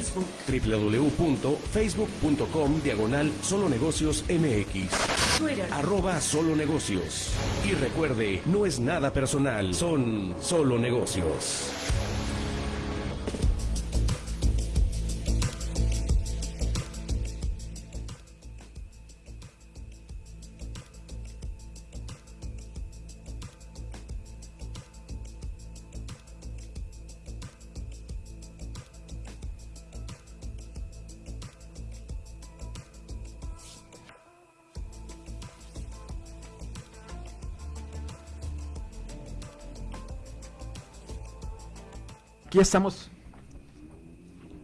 Facebook. www.facebook.com diagonal Solo Negocios MX. Twitter. Arroba Solo Negocios. Y recuerde, no es nada personal, son solo negocios. Aquí estamos.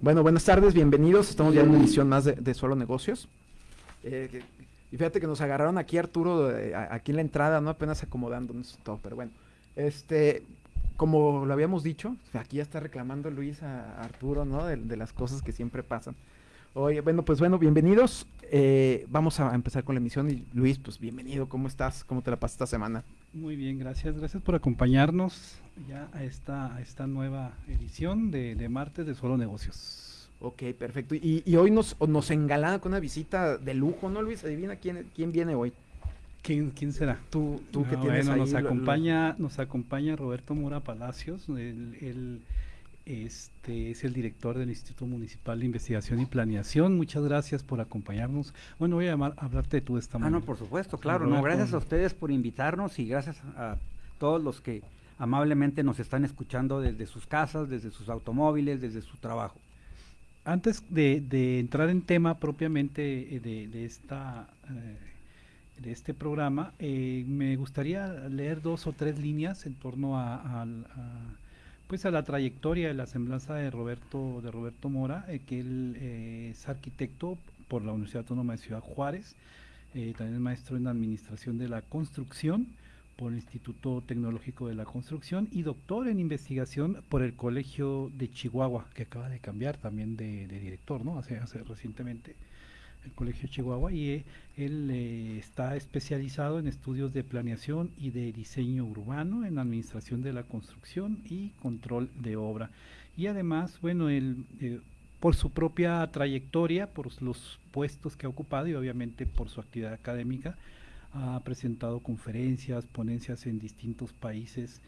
Bueno, buenas tardes, bienvenidos. Estamos ya en una emisión más de, de Solo Negocios. Eh, y fíjate que nos agarraron aquí Arturo, eh, aquí en la entrada, ¿no? Apenas acomodándonos todo, pero bueno. Este, como lo habíamos dicho, aquí ya está reclamando Luis a, Arturo, ¿no? De las cosas que siempre pasan. Oye, bueno, pues bueno, bienvenidos. Eh, vamos a empezar con la emisión. Y Luis, pues bienvenido, ¿cómo estás? ¿Cómo te la pasas esta semana? Muy bien, gracias. Gracias por acompañarnos ya a esta, a esta nueva edición de, de martes de Solo Negocios. Ok, perfecto. Y, y hoy nos, nos engalana con una visita de lujo, ¿no, Luis? Adivina quién, quién viene hoy. ¿Quién, quién será? Tú, tú que Ah, tienes bueno, ahí nos lo- lo- acompaña, nos acompaña Roberto Mora Palacios, él, este, es el director del Instituto Municipal de Investigación y Planeación. Muchas gracias por acompañarnos. Bueno, voy a llamar, hablarte de tú esta Ah, mañana. no, por supuesto, claro. No, gracias a ustedes por invitarnos y gracias a todos los que amablemente nos están escuchando desde sus casas, desde sus automóviles, desde su trabajo. Antes de, de entrar en tema propiamente eh, de, de esta eh, de este programa, eh, me gustaría leer dos o tres líneas en torno a, a, pues a la trayectoria de la semblanza de Roberto de Roberto Mora, eh, que él eh, es arquitecto por la Universidad Autónoma de Ciudad Juárez, eh, también es maestro en administración de la construcción por el Instituto Tecnológico de la Construcción y doctor en investigación por el Colegio de Chihuahua, que acaba de cambiar también de, de director, ¿no? Hace, hace recientemente el Colegio de Chihuahua y eh, él eh, está especializado en estudios de planeación y de diseño urbano, en administración de la construcción y control de obra. Y además, bueno, él eh, por su propia trayectoria, por los puestos que ha ocupado y obviamente por su actividad académica, ha presentado conferencias, ponencias en distintos países,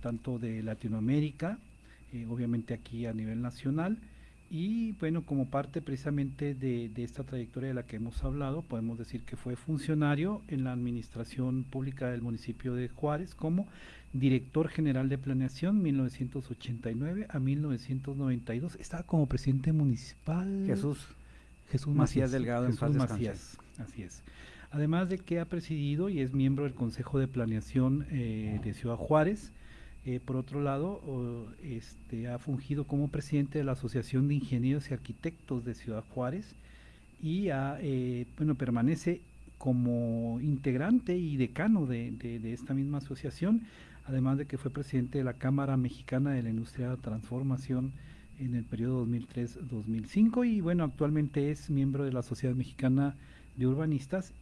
tanto de Latinoamérica, obviamente aquí a nivel nacional, y bueno, como parte precisamente de, de esta trayectoria de la que hemos hablado, podemos decir que fue funcionario en la administración pública del municipio de Juárez como director general de planeación 1989 a 1992. Estaba como presidente municipal. Jesús, Jesús Macías Macías Delgado, en Jesús paz descanse. Macías, así es. Además de que ha presidido y es miembro del Consejo de Planeación eh, de Ciudad Juárez. Eh, por otro lado, este, ha fungido como presidente de la Asociación de Ingenieros y Arquitectos de Ciudad Juárez y eh, bueno, permanece como integrante y decano de, esta misma asociación, además de que fue presidente de la Cámara Mexicana de la Industria de la Transformación en el periodo 2003-2005 y bueno, actualmente es miembro de la Sociedad Mexicana de Urbanistas,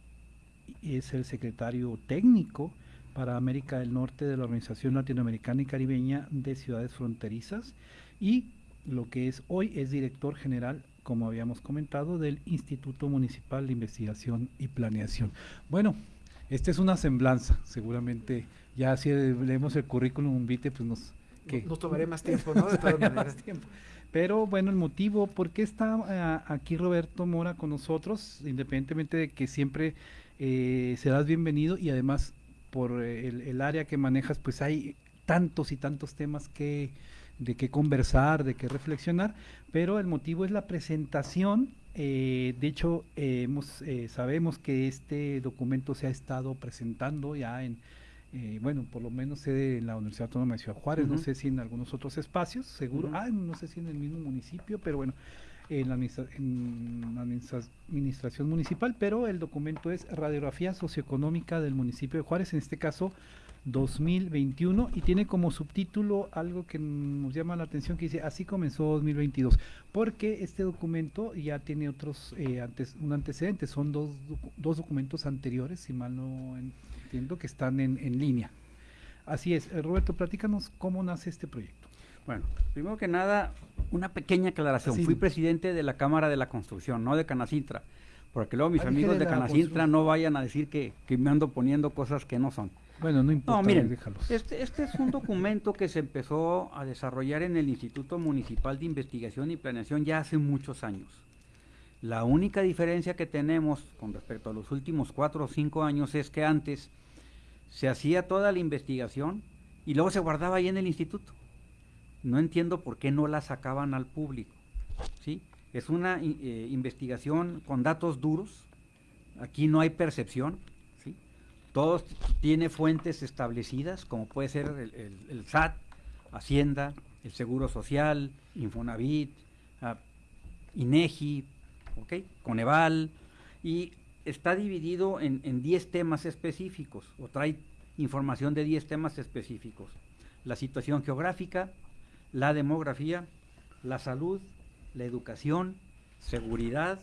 es el secretario técnico para América del Norte de la Organización Latinoamericana y Caribeña de Ciudades Fronterizas y lo que es hoy es director general, como habíamos comentado, del Instituto Municipal de Investigación y Planeación. Bueno, esta es una semblanza, seguramente ya si leemos el currículum vitae, pues nos... que- Nos tomaré más tiempo, ¿no? De todas más tiempo. Pero bueno, el motivo, ¿por qué está ah, aquí Roberto Mora con nosotros? Independientemente de que siempre eh, serás bienvenido y además por eh, el, el área que manejas, pues hay tantos y tantos temas que de qué conversar, de qué reflexionar, pero el motivo es la presentación. eh, de hecho, eh, hemos, eh, sabemos que este documento se ha estado presentando ya en, eh, bueno, por lo menos en la Universidad Autónoma de Ciudad Juárez, no sé si en algunos otros espacios, seguro, Ujú. ah, no sé si en el mismo municipio, pero bueno, en la, administra- en administra- administración municipal, pero el documento es Radiografía Socioeconómica del municipio de Juárez, en este caso 2021, y tiene como subtítulo algo que nos llama la atención, que dice, así comenzó 2022, porque este documento ya tiene otros, eh, antes, un antecedente, son dos, dos documentos anteriores, si mal no entiendo, que están en, en línea. Así es, Roberto, platícanos cómo nace este proyecto. Bueno, primero que nada, una pequeña aclaración. Sí. Fui presidente de la Cámara de la Construcción, no de Canacintra. Porque luego mis Ah, amigos de Canacintra no vayan a decir que, que me ando poniendo cosas que no son. Bueno, no importa, No, miren, déjalos. este, este es un documento que se empezó a desarrollar en el Instituto Municipal de Investigación y Planeación ya hace muchos años. La única diferencia que tenemos con respecto a los últimos cuatro o cinco años es que antes se hacía toda la investigación y luego se guardaba ahí en el instituto. No entiendo por qué no la sacaban al público. ¿sí? Es una eh, investigación con datos duros. Aquí no hay percepción. ¿sí? Todo tiene fuentes establecidas, como puede ser el, SAT, Hacienda, el Seguro Social, Infonavit, ah, INEGI, ¿ok? Coneval, y está dividido en 10 temas específicos, o trae información de 10 temas específicos. La situación geográfica, la demografía, la salud, la educación, seguridad,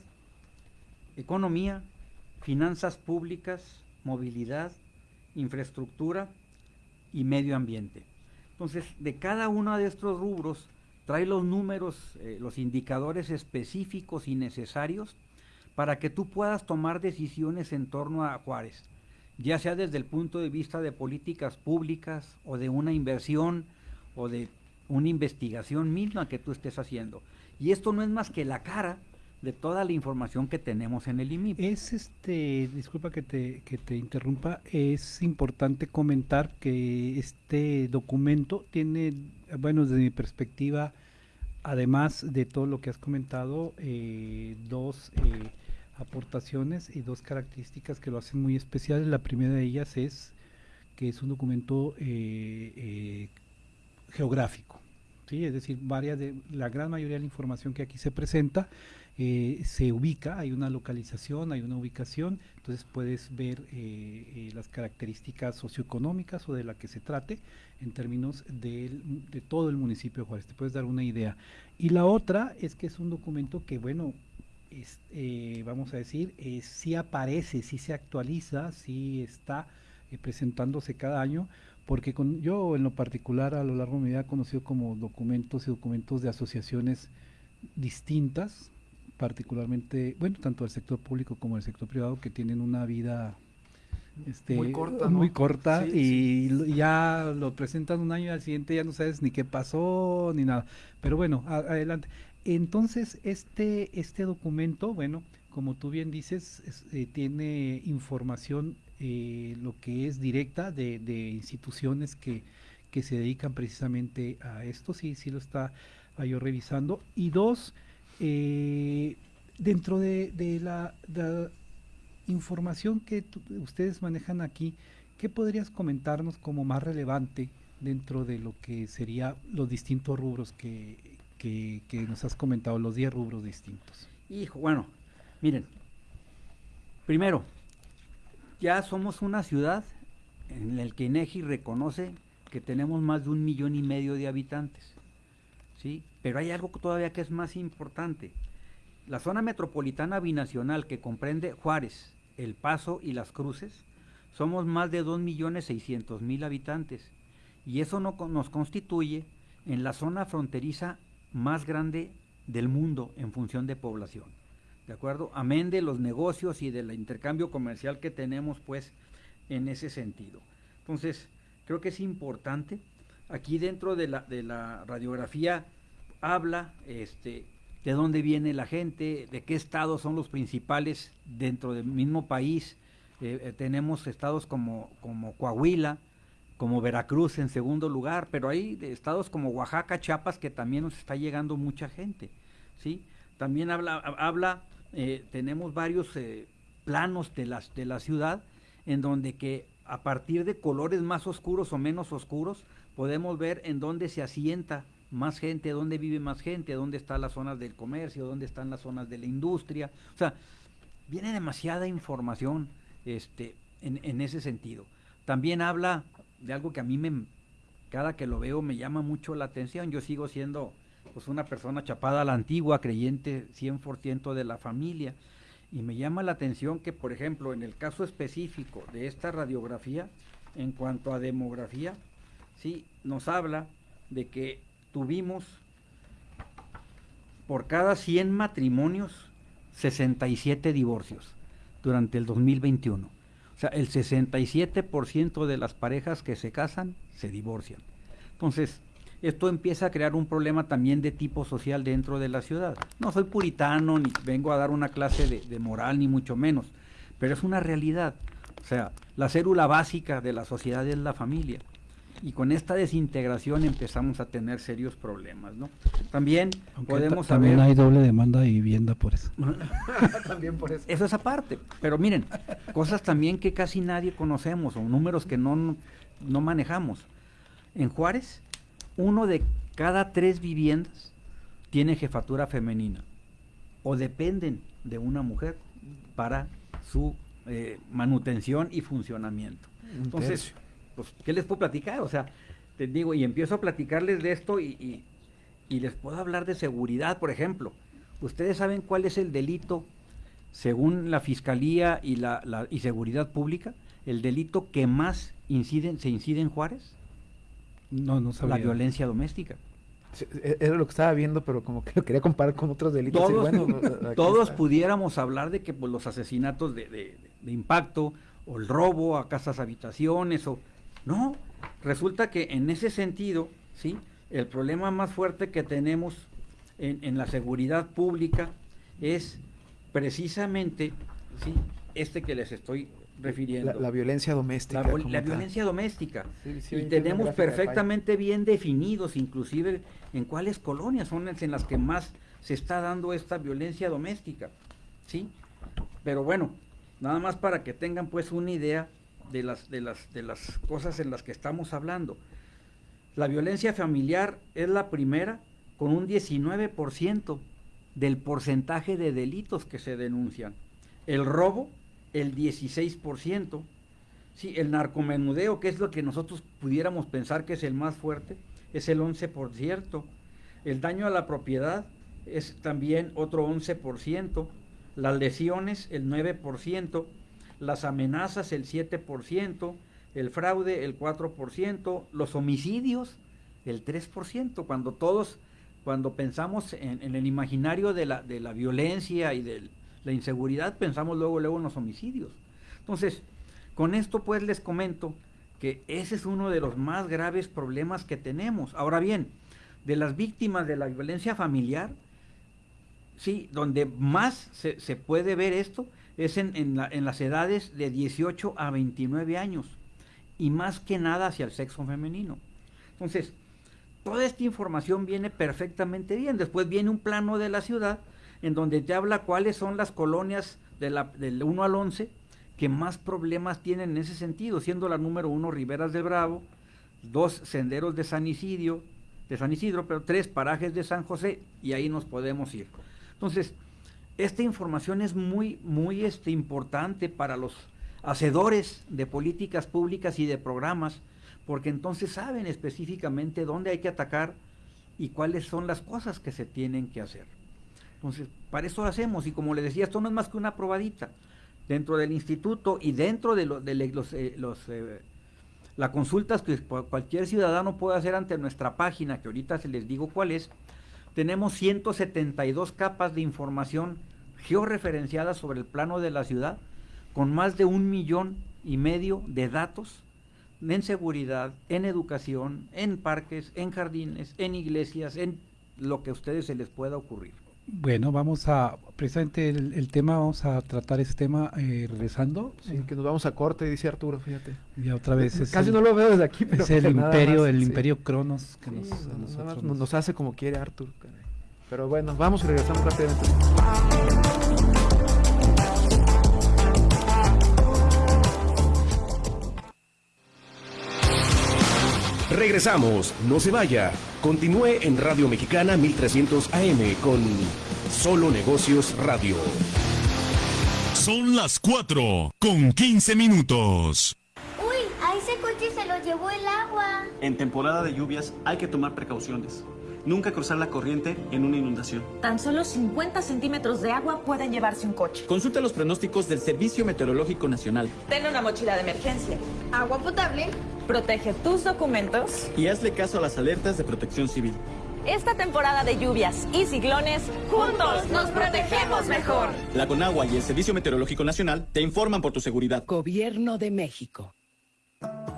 economía, finanzas públicas, movilidad, infraestructura y medio ambiente. Entonces, de cada uno de estos rubros trae los números, eh, los indicadores específicos y necesarios para que tú puedas tomar decisiones en torno a Juárez, ya sea desde el punto de vista de políticas públicas o de una inversión o de una investigación misma que tú estés haciendo. Y esto no es más que la cara de toda la información que tenemos en el IMIP. Es este, disculpa que te, que te interrumpa, es importante comentar que este documento tiene, bueno, desde mi perspectiva, además de todo lo que has comentado, eh, dos eh, aportaciones y dos características que lo hacen muy especial. La primera de ellas es que es un documento eh, eh, geográfico. ¿Sí? Es decir, varias de, la gran mayoría de la información que aquí se presenta eh, se ubica, hay una localización, hay una ubicación, entonces puedes ver eh, eh, las características socioeconómicas o de la que se trate en términos del- de todo el municipio de Juárez, te puedes dar una idea. Y la otra es que es un documento que, bueno, vamos a decir, sí aparece, sí se actualiza, sí está presentándose cada año, porque con, yo en lo particular a lo largo de mi vida he conocido como documentos y documentos de asociaciones distintas, particularmente, bueno, tanto del sector público como del sector privado, que tienen una vida este, Muy corta, ¿no? muy corta Sí, y ya lo presentan un año y al siguiente ya no sabes ni qué pasó ni nada. Pero bueno, a- adelante. Entonces, este, este documento, bueno, como tú bien dices, es- eh, tiene información, eh, lo que es directa de, de instituciones que, que se dedican precisamente a esto, sí, sí lo está ah, yo revisando. Y dos, eh, dentro de, de la, información que ustedes manejan aquí, ¿qué podrías comentarnos como más relevante dentro de lo que sería los distintos rubros que, que, que nos has comentado, los 10 rubros distintos? Hijo, bueno, miren, primero, ya somos una ciudad en la que INEGI reconoce que tenemos más de un millón y medio de habitantes, ¿sí? Pero hay algo todavía que es más importante. La zona metropolitana binacional que comprende Juárez, El Paso y Las Cruces, somos más de 2.600.000 habitantes y eso no, nos constituye en la zona fronteriza más grande del mundo en función de población. ¿De acuerdo? Amén de los negocios y del intercambio comercial que tenemos, pues, en ese sentido. Entonces, creo que es importante. Aquí dentro de la, de la radiografía habla este, de dónde viene la gente, de qué estados son los principales dentro del mismo país. Eh, eh, tenemos estados como, como Coahuila, como Veracruz en segundo lugar, pero hay estados como Oaxaca, Chiapas, que también nos está llegando mucha gente, ¿sí? También habla, ha- habla eh, tenemos varios eh, planos de la, de la ciudad en donde que a partir de colores más oscuros o menos oscuros podemos ver en dónde se asienta más gente, dónde vive más gente, dónde están las zonas del comercio, dónde están las zonas de la industria. O sea, viene demasiada información este, en, en ese sentido. También habla de algo que a mí me, cada que lo veo me llama mucho la atención. Yo sigo siendo pues una persona chapada a la antigua, creyente 100% de la familia. Y me llama la atención que, por ejemplo, en el caso específico de esta radiografía, en cuanto a demografía, sí, nos habla de que tuvimos por cada 100 matrimonios 67 divorcios durante el 2021. O sea, el 67% de las parejas que se casan se divorcian. Entonces, esto empieza a crear un problema también de tipo social dentro de la ciudad. No soy puritano, ni vengo a dar una clase de, de moral, ni mucho menos, pero es una realidad. O sea, la célula básica de la sociedad es la familia. Y con esta desintegración empezamos a tener serios problemas, ¿no? También Aunque podemos ta- también saber... hay doble demanda de vivienda por eso. También por eso. Eso es aparte. Pero miren, cosas también que casi nadie conocemos o números que no, no manejamos. En Juárez, uno de cada tres viviendas tiene jefatura femenina o dependen de una mujer para su eh, manutención y funcionamiento. Un Entonces, pues, ¿qué les puedo platicar? O sea, te digo, y empiezo a platicarles de esto y, y- y les puedo hablar de seguridad, por ejemplo. ¿Ustedes saben cuál es el delito, según la Fiscalía y la, la- y Seguridad Pública, el delito que más incide, se incide en Juárez? No, no sabía. La violencia doméstica. Sí, e- Era lo que estaba viendo, pero como que lo quería comparar con otros delitos. y Todos, bueno, todos pudiéramos hablar de que pues, los asesinatos de, de- de impacto o el robo a casas habitaciones o no resulta que en ese sentido sí el problema más fuerte que tenemos en, en la seguridad pública es precisamente sí este que les estoy refiriendo La, la violencia doméstica. la, violencia doméstica. Sí, sí, y tenemos de perfectamente bien definidos, inclusive en cuáles colonias son las en las que más se está dando esta violencia doméstica. ¿Sí? Pero bueno, nada más para que tengan pues una idea de las, de las, de las cosas en las que estamos hablando. La violencia familiar es la primera con un 19% del porcentaje de delitos que se denuncian. El robo, el 16%. Sí, el narcomenudeo, que es lo que nosotros pudiéramos pensar que es el más fuerte, es el 11%. El daño a la propiedad es también otro 11%. Las lesiones, el 9%. Las amenazas, el 7%. El fraude, el 4%. Los homicidios, el 3%. Cuando todos, cuando pensamos en, en el imaginario de la, de la violencia y de la inseguridad, pensamos luego, luego en los homicidios. Entonces, con esto pues les comento que ese es uno de los más graves problemas que tenemos. Ahora bien, de las víctimas de la violencia familiar, sí, donde más se, se puede ver esto es en, en la- en las edades de 18 a 29 años y más que nada hacia el sexo femenino. Entonces, toda esta información viene perfectamente bien. Después viene un plano de la ciudad en donde te habla cuáles son las colonias de del 1 al 11 que más problemas tienen en ese sentido, siendo la número uno Riberas del Bravo, dos senderos de San Isidro, de San Isidro, pero tres parajes de San José, y ahí nos podemos ir. Entonces, esta información es muy, muy este, importante para los hacedores de políticas públicas y de programas, porque entonces saben específicamente dónde hay que atacar y cuáles son las cosas que se tienen que hacer. Entonces, para eso lo hacemos, y como le decía, esto no es más que una probadita. Dentro del instituto y dentro de, los, eh, los, eh, las consultas que cu- cualquier ciudadano puede hacer ante nuestra página, que ahorita se les digo cuál es, tenemos 172 capas de información georreferenciadas sobre el plano de la ciudad, con más de un millón y medio de datos en seguridad, en educación, en parques, en jardines, en iglesias, en lo que a ustedes se les pueda ocurrir. Bueno, vamos a, precisamente el, el tema, vamos a tratar ese tema eh, regresando. Sí, que nos vamos a corte, dice Arturo, fíjate. Ya otra vez es Casi el, no lo veo desde aquí, pero es el imperio, más, el sí. imperio Cronos que Sí, nos, a no- nada nosotros más nos- nos hace como quiere Arturo. Pero bueno, vamos y regresamos rápidamente. Regresamos, no se vaya. Continúe en Radio Mexicana 1300 AM con Solo Negocios Radio. Son las 4 con 15 minutos. Uy, a ese coche se lo llevó el agua. En temporada de lluvias hay que tomar precauciones. Nunca cruzar la corriente en una inundación. Tan solo 50 centímetros de agua pueden llevarse un coche. Consulta los pronósticos del Servicio Meteorológico Nacional Ten una mochila de emergencia. Agua potable. Protege tus documentos. y hazle caso a las alertas de protección civil. Esta temporada de lluvias y ciclones, juntos nos protegemos mejor. La Conagua y el Servicio Meteorológico Nacional te informan por tu seguridad. Gobierno de México.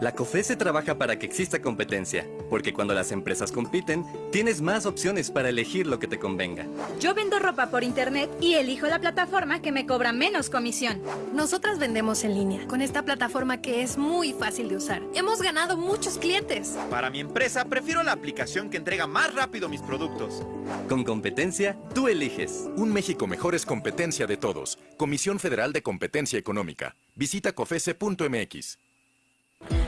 La COFESE trabaja para que exista competencia, porque cuando las empresas compiten, tienes más opciones para elegir lo que te convenga. Yo vendo ropa por internet y elijo la plataforma que me cobra menos comisión. Nosotras vendemos en línea, con esta plataforma que es muy fácil de usar. Hemos ganado muchos clientes. Para mi empresa, prefiero la aplicación que entrega más rápido mis productos. Con competencia, tú eliges. Un México mejor es competencia de todos. Comisión Federal de Competencia Económica. Visita cofese.mx.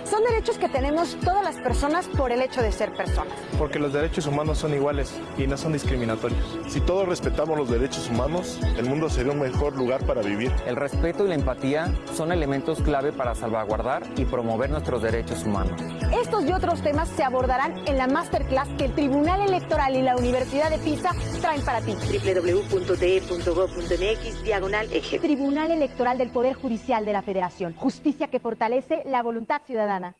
Son derechos que tenemos todas las personas por el hecho de ser personas. Porque los derechos humanos son iguales y no son discriminatorios. Si todos respetamos los derechos humanos, el mundo sería un mejor lugar para vivir. El respeto y la empatía son elementos clave para salvaguardar y promover nuestros derechos humanos. Estos y otros temas se abordarán en la masterclass que el Tribunal Electoral y la Universidad de Pisa traen para ti. www.te.gov.mx diagonal eje. Tribunal Electoral del Poder Judicial de la Federación. Justicia que fortalece la voluntad ciudadana.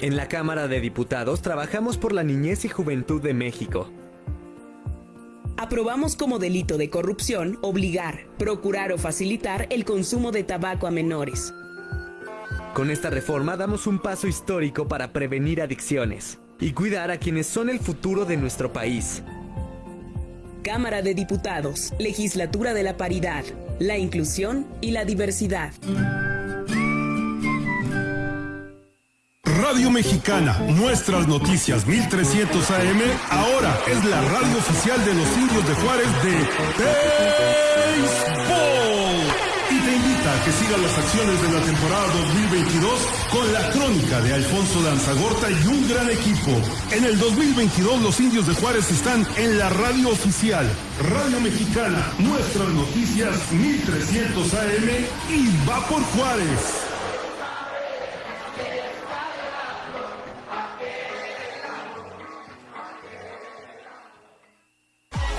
En la Cámara de Diputados trabajamos por la niñez y juventud de México. Aprobamos como delito de corrupción obligar, procurar o facilitar el consumo de tabaco a menores. Con esta reforma damos un paso histórico para prevenir adicciones y cuidar a quienes son el futuro de nuestro país. Cámara de Diputados, Legislatura de la Paridad, la Inclusión y la Diversidad. Radio Mexicana, nuestras noticias 1300 AM, ahora es la radio oficial de los indios de Juárez de Béisbol. Y te invita a que sigas las acciones de la temporada 2022 con la crónica de Alfonso Lanzagorta y un gran equipo. En el 2022 los indios de Juárez están en la radio oficial. Radio Mexicana, nuestras noticias 1300 AM y va por Juárez.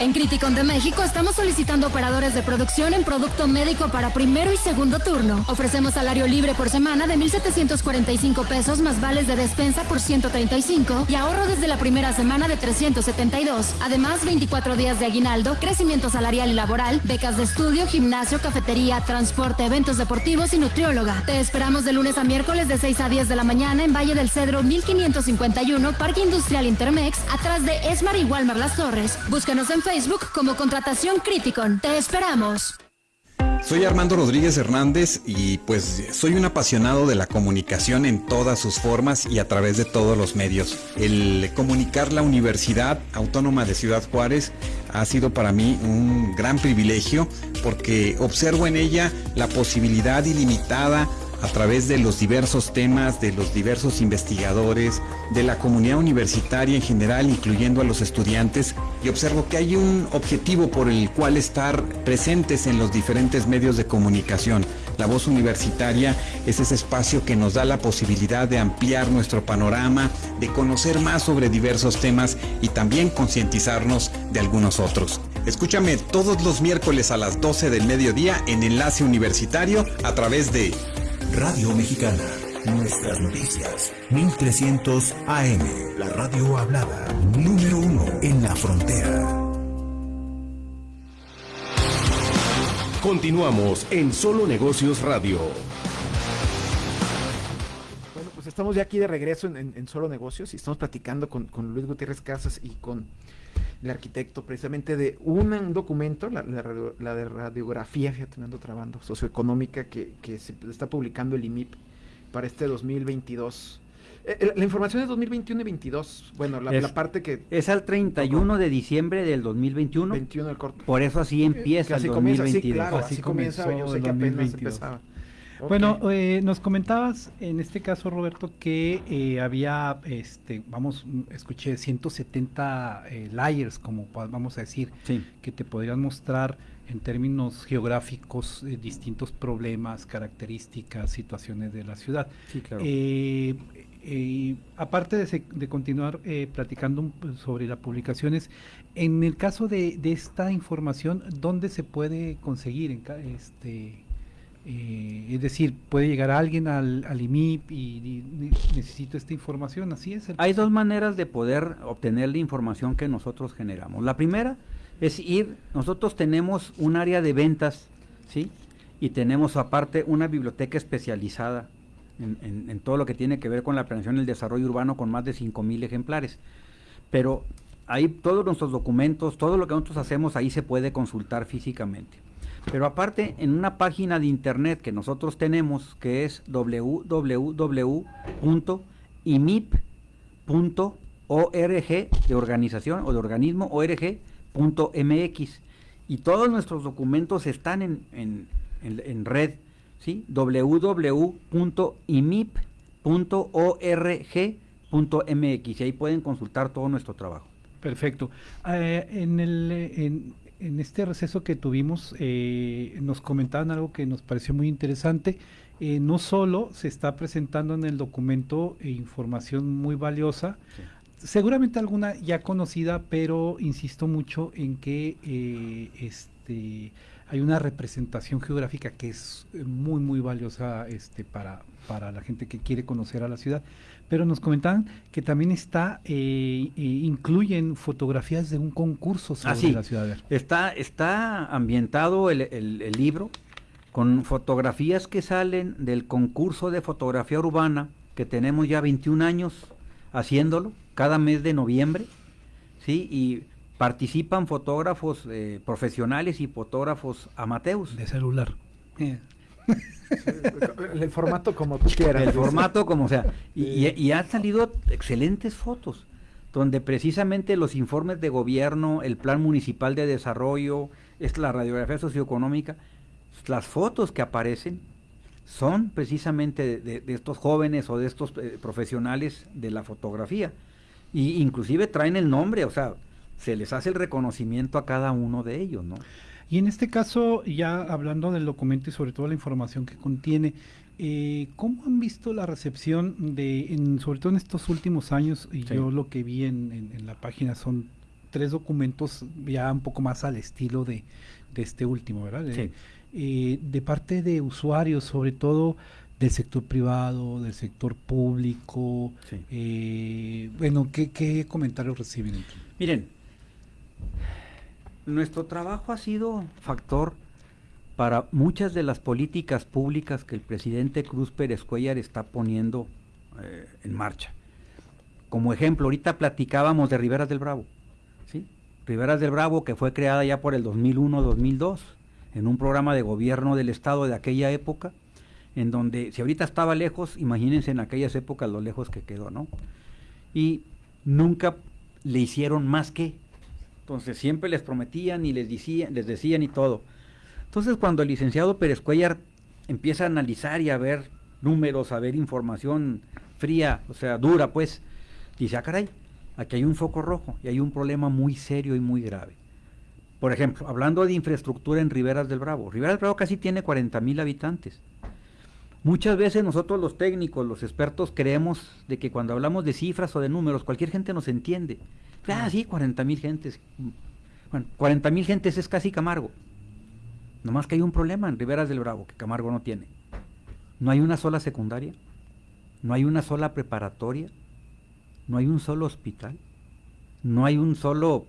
En Criticon de México estamos solicitando operadores de producción en producto médico para primero y segundo turno. Ofrecemos salario libre por semana de 1.745 pesos más vales de despensa por 135 y ahorro desde la primera semana de 372. Además, 24 días de aguinaldo, crecimiento salarial y laboral, becas de estudio, gimnasio, cafetería, transporte, eventos deportivos y nutrióloga. Te esperamos de lunes a miércoles de 6 a 10 de la mañana en Valle del Cedro 1551, Parque Industrial Intermex, atrás de Esmar y Walmar Las Torres. Búscanos en Facebook como Contratación Criticon. Te esperamos. Soy Armando Rodríguez Hernández y pues soy un apasionado de la comunicación en todas sus formas y a través de todos los medios. El comunicar la Universidad Autónoma de Ciudad Juárez ha sido para mí un gran privilegio porque observo en ella la posibilidad ilimitada a través de los diversos temas, de los diversos investigadores, de la comunidad universitaria en general, incluyendo a los estudiantes, y observo que hay un objetivo por el cual estar presentes en los diferentes medios de comunicación. La voz universitaria es ese espacio que nos da la posibilidad de ampliar nuestro panorama, de conocer más sobre diversos temas y también concientizarnos de algunos otros. Escúchame todos los miércoles a las 12 del mediodía en Enlace Universitario a través de Radio Mexicana. Nuestras noticias. 1300 AM. La radio hablada. Número uno en la frontera. Continuamos en Solo Negocios Radio. Bueno, pues estamos ya aquí de regreso en, en- en Solo Negocios y estamos platicando con, con Luis Gutiérrez Casas y con el arquitecto precisamente de un, documento, la, la radio- la de radiografía, fíjate, me ando trabando, socioeconómica que, que se está publicando el IMIP para este 2022. Eh, eh, la información es 2021 y 22. Bueno, la, Es- la parte que Es al 31 de diciembre del 2021. 21 el corto. Por eso así empieza Que así el comienza, sí, 2022. claro, así comienza, yo sé que apenas empezaba. Bueno, eh, nos comentabas en este caso, Roberto, que eh, había, este, vamos, escuché 170 eh, layers, como vamos a decir, que te podrían mostrar en términos geográficos eh, distintos problemas, características, situaciones de la ciudad. Sí, claro. Eh, eh, aparte de, se- de continuar eh, platicando un sobre las publicaciones, en el caso de, de esta información, ¿dónde se puede conseguir? En este, Eh, es decir, puede llegar alguien al, al IMIP y, necesito esta información, así es. el- Hay dos maneras de poder obtener la información que nosotros generamos. La primera es ir, nosotros tenemos un área de ventas, ¿sí? Y tenemos aparte una biblioteca especializada en, en- en todo lo que tiene que ver con la planeación y el desarrollo urbano con más de 5.000 ejemplares. Pero ahí todos nuestros documentos, todo lo que nosotros hacemos ahí se puede consultar físicamente. Pero aparte, en una página de internet que nosotros tenemos, que es www.imip.org de organización o de organismo org.mx y todos nuestros documentos están en, en- en- en red, ¿sí? www.imip.org.mx y ahí pueden consultar todo nuestro trabajo. Perfecto. Eh, en, el, eh, en este receso que tuvimos, eh, nos comentaban algo que nos pareció muy interesante. Eh, no solo se está presentando en el documento eh, información muy valiosa, seguramente alguna ya conocida, pero insisto mucho en que eh, este, hay una representación geográfica que es muy, muy valiosa este, para, para la gente que quiere conocer a la ciudad. Pero nos comentaban que también está, eh, eh, incluyen fotografías de un concurso sobre Ah, sí. la ciudad. Está, está ambientado el, el- el libro con fotografías que salen del concurso de fotografía urbana que tenemos ya 21 años haciéndolo cada mes de noviembre, ¿sí? Y participan fotógrafos eh, profesionales y fotógrafos amateurs. De celular. El formato como tú quieras. El formato como sea. Y, y- y han salido excelentes fotos, donde precisamente los informes de gobierno, el plan municipal de desarrollo, es la radiografía socioeconómica, las fotos que aparecen son precisamente de, de- de estos jóvenes o de estos eh, profesionales de la fotografía. Y inclusive traen el nombre, o sea, se les hace el reconocimiento a cada uno de ellos, ¿no? Y en este caso, ya hablando del documento y sobre todo la información que contiene, eh, ¿cómo han visto la recepción de, en- sobre todo en estos últimos años? Y Sí. yo lo que vi en, en- en la página son tres documentos ya un poco más al estilo de, de este último, ¿verdad? De, Sí. eh, de parte de usuarios, sobre todo del sector privado, del sector público. eh, bueno, ¿qué, ¿qué comentarios reciben? Miren, nuestro trabajo ha sido factor para muchas de las políticas públicas que el presidente Cruz Pérez Cuellar está poniendo eh, en marcha. Como ejemplo, ahorita platicábamos de Riberas del Bravo. ¿sí? Riberas del Bravo, que fue creada ya por el 2001-2002, en un programa de gobierno del Estado de aquella época, en donde, si ahorita estaba lejos, imagínense en aquellas épocas lo lejos que quedó, ¿no? Y nunca le hicieron más que. Entonces siempre les prometían y les decían, les decían y todo. Entonces cuando el licenciado Pérez Cuellar empieza a analizar y a ver números, a ver información fría, o sea, dura, pues, dice, ah, caray, aquí hay un foco rojo y hay un problema muy serio y muy grave. Por ejemplo, hablando de infraestructura en Riberas del Bravo. Riberas del Bravo casi tiene 40 mil habitantes. Muchas veces nosotros los técnicos, los expertos, creemos de que cuando hablamos de cifras o de números, cualquier gente nos entiende. Ah, sí, 40 mil gentes. Bueno, 40 mil gentes es casi Camargo. Nomás que hay un problema en Riberas del Bravo que Camargo no tiene. No hay una sola secundaria, no hay una sola preparatoria, no hay un solo hospital, no hay un solo...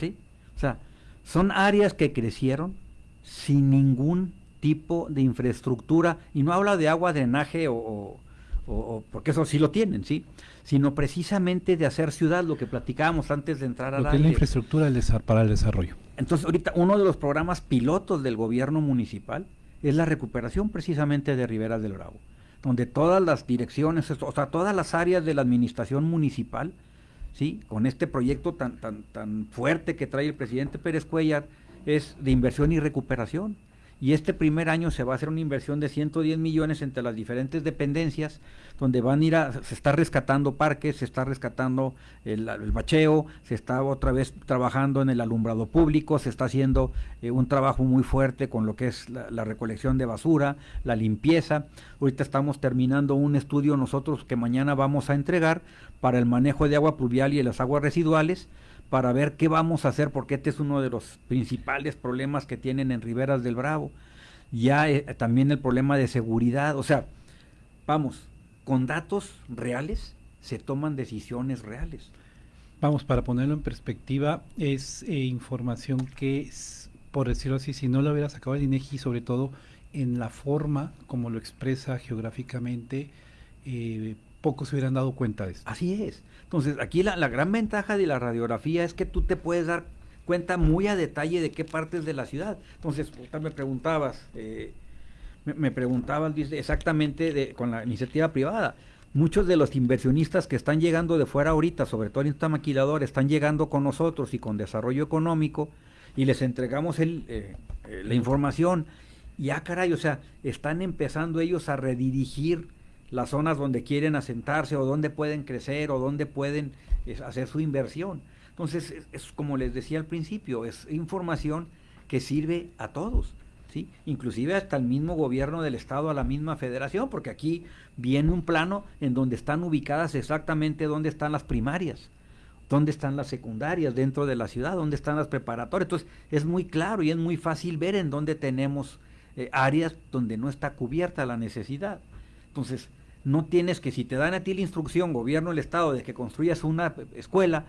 ¿Sí? O sea, son áreas que crecieron sin ningún tipo de infraestructura, y no habla de agua, drenaje o, o- porque eso sí lo tienen, ¿sí? Sino precisamente de hacer ciudad, lo que platicábamos antes de entrar al Lo que es la infraestructura para el desarrollo. Entonces, ahorita uno de los programas pilotos del gobierno municipal es la recuperación precisamente de Riberas del Bravo, donde todas las direcciones, o sea, todas las áreas de la administración municipal, ¿sí? con este proyecto tan, tan, tan fuerte que trae el presidente Pérez Cuellar, es de inversión y recuperación. Y este primer año se va a hacer una inversión de 110 millones entre las diferentes dependencias, donde van a ir a, se está rescatando parques, se está rescatando el, el bacheo, se está otra vez trabajando en el alumbrado público, se está haciendo eh, un trabajo muy fuerte con lo que es la, recolección de basura, la limpieza. Ahorita estamos terminando un estudio nosotros que mañana vamos a entregar para el manejo de agua pluvial y las aguas residuales, para ver qué vamos a hacer, porque este es uno de los principales problemas que tienen en Riberas del Bravo. ya eh, también el problema de seguridad, o sea, vamos, con datos reales se toman decisiones reales. Vamos, para ponerlo en perspectiva, es eh, información que, por decirlo así, si no lo hubiera sacado el INEGI, sobre todo en la forma como lo expresa geográficamente, eh, pocos se hubieran dado cuenta de esto. Así es. Entonces, aquí la, gran ventaja de la radiografía es que tú te puedes dar cuenta muy a detalle de qué partes de la ciudad. Entonces, me preguntabas, eh, me, me, preguntabas exactamente con la iniciativa privada. Muchos de los inversionistas que están llegando de fuera ahorita, sobre todo en esta maquiladora, están llegando con nosotros y con desarrollo económico y les entregamos eh, eh, la información. Ya, ah, caray, o sea, están empezando ellos a redirigir las zonas donde quieren asentarse o donde pueden crecer o donde pueden es, hacer su inversión. Entonces, es, como les decía al principio, es información que sirve a todos, ¿sí? Inclusive hasta el mismo gobierno del estado, a la misma federación, porque aquí viene un plano en donde están ubicadas exactamente donde están las primarias, dónde están las secundarias dentro de la ciudad, dónde están las preparatorias. Entonces, es muy claro y es muy fácil ver en dónde tenemos eh, áreas donde no está cubierta la necesidad. Entonces, no tienes que, si te dan a ti la instrucción, gobierno del Estado, de que construyas una escuela,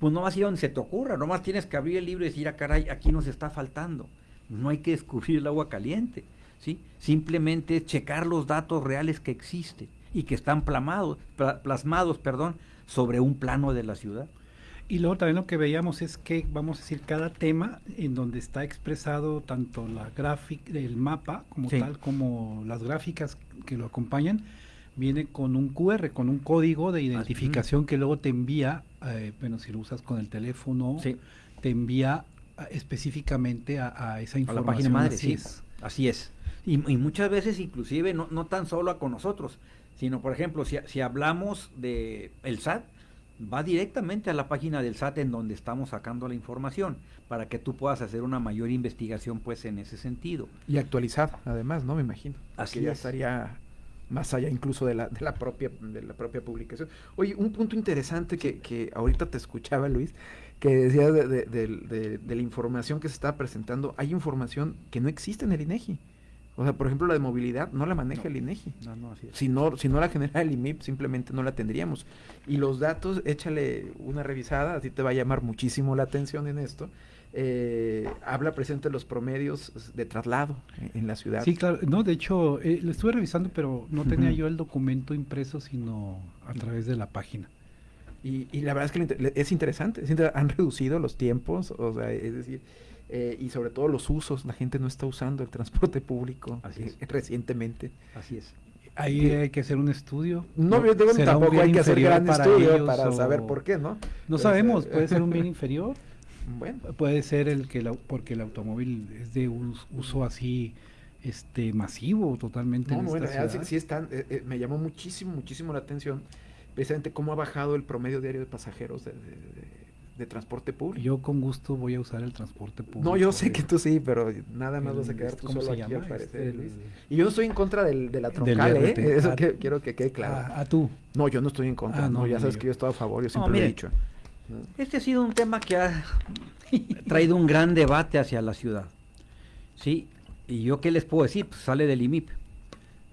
pues no vas a ir donde se te ocurra, nomás tienes que abrir el libro y decir, ah, caray, aquí nos está faltando. No hay que descubrir el agua caliente, ¿sí? Simplemente checar los datos reales que existen y que están plamados, plasmados, perdón, sobre un plano de la ciudad. Y luego también lo que veíamos es que, vamos a decir, cada tema en donde está expresado tanto la gráfica, el mapa como sí. tal, como las gráficas que lo acompañan, viene con un QR, con un código de identificación que luego te envía, eh, bueno, si lo usas con el teléfono, sí. te envía específicamente a, a, esa información. A la página madre, así sí. es. Así es. Y, y, muchas veces inclusive no, no tan solo a con nosotros, sino por ejemplo, si, si hablamos de el SAT, va directamente a la página del SAT en donde estamos sacando la información para que tú puedas hacer una mayor investigación pues en ese sentido. Y actualizada, además, ¿no? Me imagino. Así que ya es. estaría más allá incluso de la, de la propia de la propia publicación. Oye, un punto interesante que, que ahorita te escuchaba, Luis, que decías de, de, de, de, la información que se está presentando, hay información que no existe en el INEGI. O sea, por ejemplo, la de movilidad no la maneja no, el INEGI. No, no, así es. Si no, si no la genera el IMIP, simplemente no la tendríamos. Y los datos, échale una revisada, así te va a llamar muchísimo la atención en esto. Eh, habla presente los promedios de traslado en, en, la ciudad. Sí, claro. No, de hecho, eh, lo estuve revisando, pero no tenía uh -huh. yo el documento impreso, sino a través de la página. Y, y, la verdad es que es interesante, es interesante, han reducido los tiempos, o sea, es decir, eh, y sobre todo los usos, la gente no está usando el transporte público Así es. eh, recientemente. Así es. Ahí hay que hacer un estudio. No, yo digo, tampoco hay que hacer gran estudio para saber por qué, ¿no? No sabemos, puede ser un bien inferior. Bueno. Puede ser el que la, porque el automóvil es de uso, uso así este masivo totalmente no, en bueno, esta sí, sí, están, eh, eh, me llamó muchísimo, muchísimo la atención precisamente cómo ha bajado el promedio diario de pasajeros de, de, de, de, transporte público. Yo con gusto voy a usar el transporte público. No, yo sé que tú sí, pero nada más el, vas a quedar tú solo aquí llama? al parecer, este, Luis. Y yo no estoy en contra del, de la troncal, ¿eh? Eso a, que, quiero que quede claro. A, a, tú? No, yo no estoy en contra, ah, no, no, ya sabes yo. que yo estoy a favor, yo siempre no, lo he dicho. Este ha sido un tema que ha traído un gran debate hacia la ciudad. ¿Sí? ¿Y yo qué les puedo decir? Pues sale del IMIP.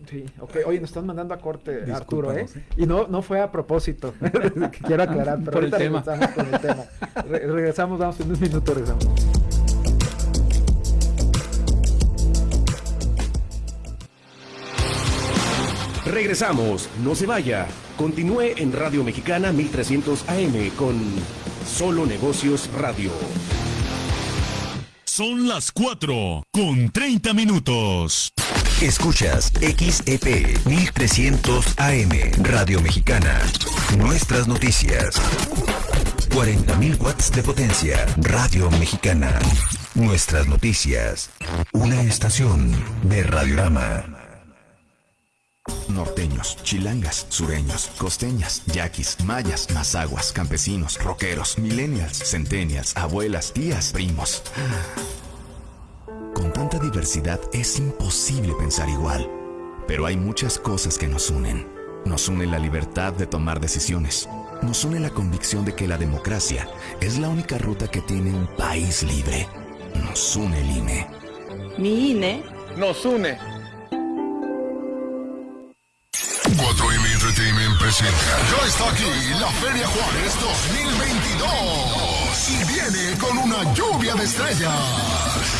Sí, ok. Oye, nos están mandando a corte, Arturo, ¿eh? Y no, no fue a propósito. Quiero aclarar, pero Por el tema. regresamos con el tema. Re regresamos, vamos en un minuto, regresamos. Regresamos, no se vaya. Continúe en Radio Mexicana 1300 AM con Solo Negocios Radio. Son las 4 con 30 minutos. Escuchas XEP 1300 AM Radio Mexicana. Nuestras noticias. 40.000 watts de potencia. Radio Mexicana. Nuestras noticias. Una estación de Radiorama. Norteños, chilangas, sureños, costeñas, yaquis, mayas, mazaguas, campesinos, rockeros, millennials, centennials, abuelas, tías, primos. Con tanta diversidad es imposible pensar igual. Pero hay muchas cosas que nos unen. Nos une la libertad de tomar decisiones. Nos une la convicción de que la democracia es la única ruta que tiene un país libre. Nos une el INE. Mi INE nos une. Ya está aquí la Feria Juárez 2022. Y viene con una lluvia de estrellas.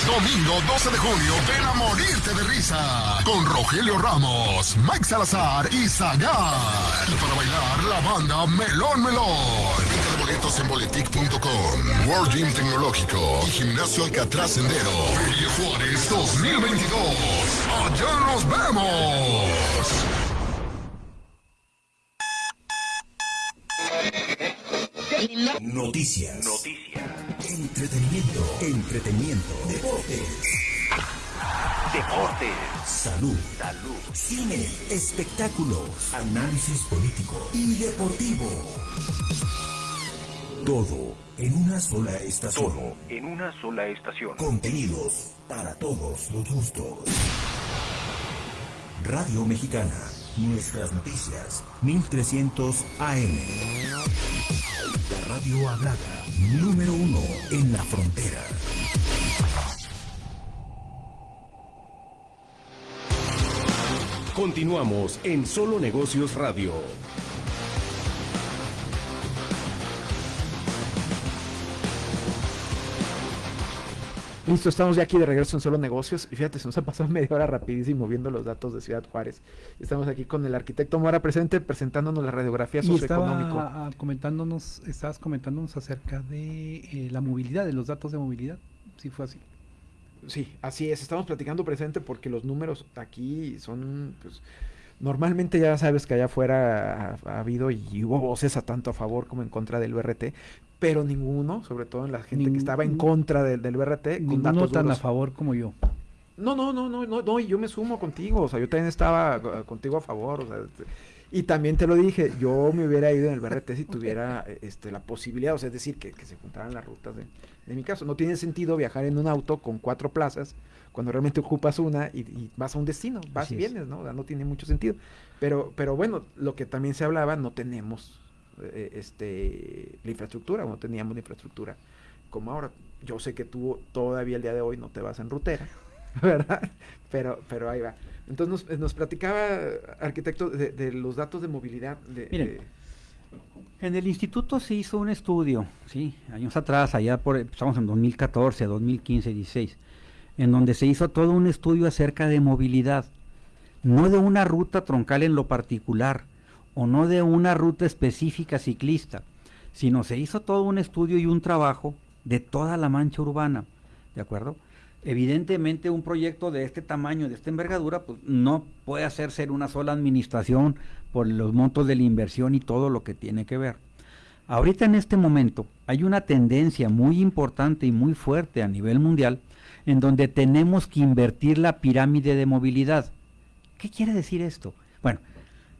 Domingo 12 de junio, ven a morirte de risa. Con Rogelio Ramos, Mike Salazar y Zagar. Y para bailar, la banda Melón Melón. Venta boletos en boletic.com. World Gym Tecnológico y Gimnasio Alcatraz Sendero. Feria Juárez 2022. Allá nos vemos. Noticias. Entretenimiento. Entretenimiento. Deportes. Deportes. Salud. Salud. Cine. Espectáculos. Análisis político y deportivo. Todo en una sola estación. Todo en una sola estación. Contenidos para todos los gustos. Radio Mexicana. Nuestras noticias. 1300 AM. Radio hablada. Número uno en la frontera. Continuamos en Solo Negocios Radio. Listo, estamos ya aquí de regreso en Solo Negocios. Y fíjate, se nos ha pasado media hora rapidísimo viendo los datos de Ciudad Juárez. Estamos aquí con el arquitecto Mora presente presentándonos la radiografía socioeconómica. comentándonos, estabas comentándonos acerca de eh, la movilidad, de los datos de movilidad. Sí fue así. Sí, así es. Estamos platicando presente porque los números aquí son, pues, normalmente ya sabes que allá afuera ha, ha habido y hubo voces a tanto a favor como en contra del BRT, pero ninguno, sobre todo en la gente que estaba en contra del, del BRT, con datos tan a favor como yo. No, no, no, no, no, no, y yo me sumo contigo, o sea, yo también estaba eh, contigo a favor, o sea, este, y también te lo dije, yo me hubiera ido en el BRT si tuviera eh, este, la posibilidad, o sea, es decir, que, que se juntaran las rutas de, de mi caso. No tiene sentido viajar en un auto con cuatro plazas cuando realmente ocupas una y, y vas a un destino, vas Así y es. vienes, ¿no? O sea, no tiene mucho sentido. Pero, pero bueno, lo que también se hablaba, no tenemos eh, este, la infraestructura, no teníamos la infraestructura como ahora. Yo sé que tú todavía el día de hoy no te vas en rutera, ¿verdad? Pero, pero ahí va. Entonces nos, nos platicaba, arquitecto, de, de los datos de movilidad. De, Miren, de- En el instituto se hizo un estudio, sí, años atrás, allá por, estamos en 2014, 2015, 16, en donde se hizo todo un estudio acerca de movilidad, no de una ruta troncal en lo particular, o no de una ruta específica ciclista, sino se hizo todo un estudio y un trabajo de toda la mancha urbana, ¿de acuerdo? Evidentemente un proyecto de este tamaño, de esta envergadura, pues no puede hacerse en una sola administración por los montos de la inversión y todo lo que tiene que ver. Ahorita en este momento hay una tendencia muy importante y muy fuerte a nivel mundial en donde tenemos que invertir la pirámide de movilidad. ¿Qué quiere decir esto? Bueno,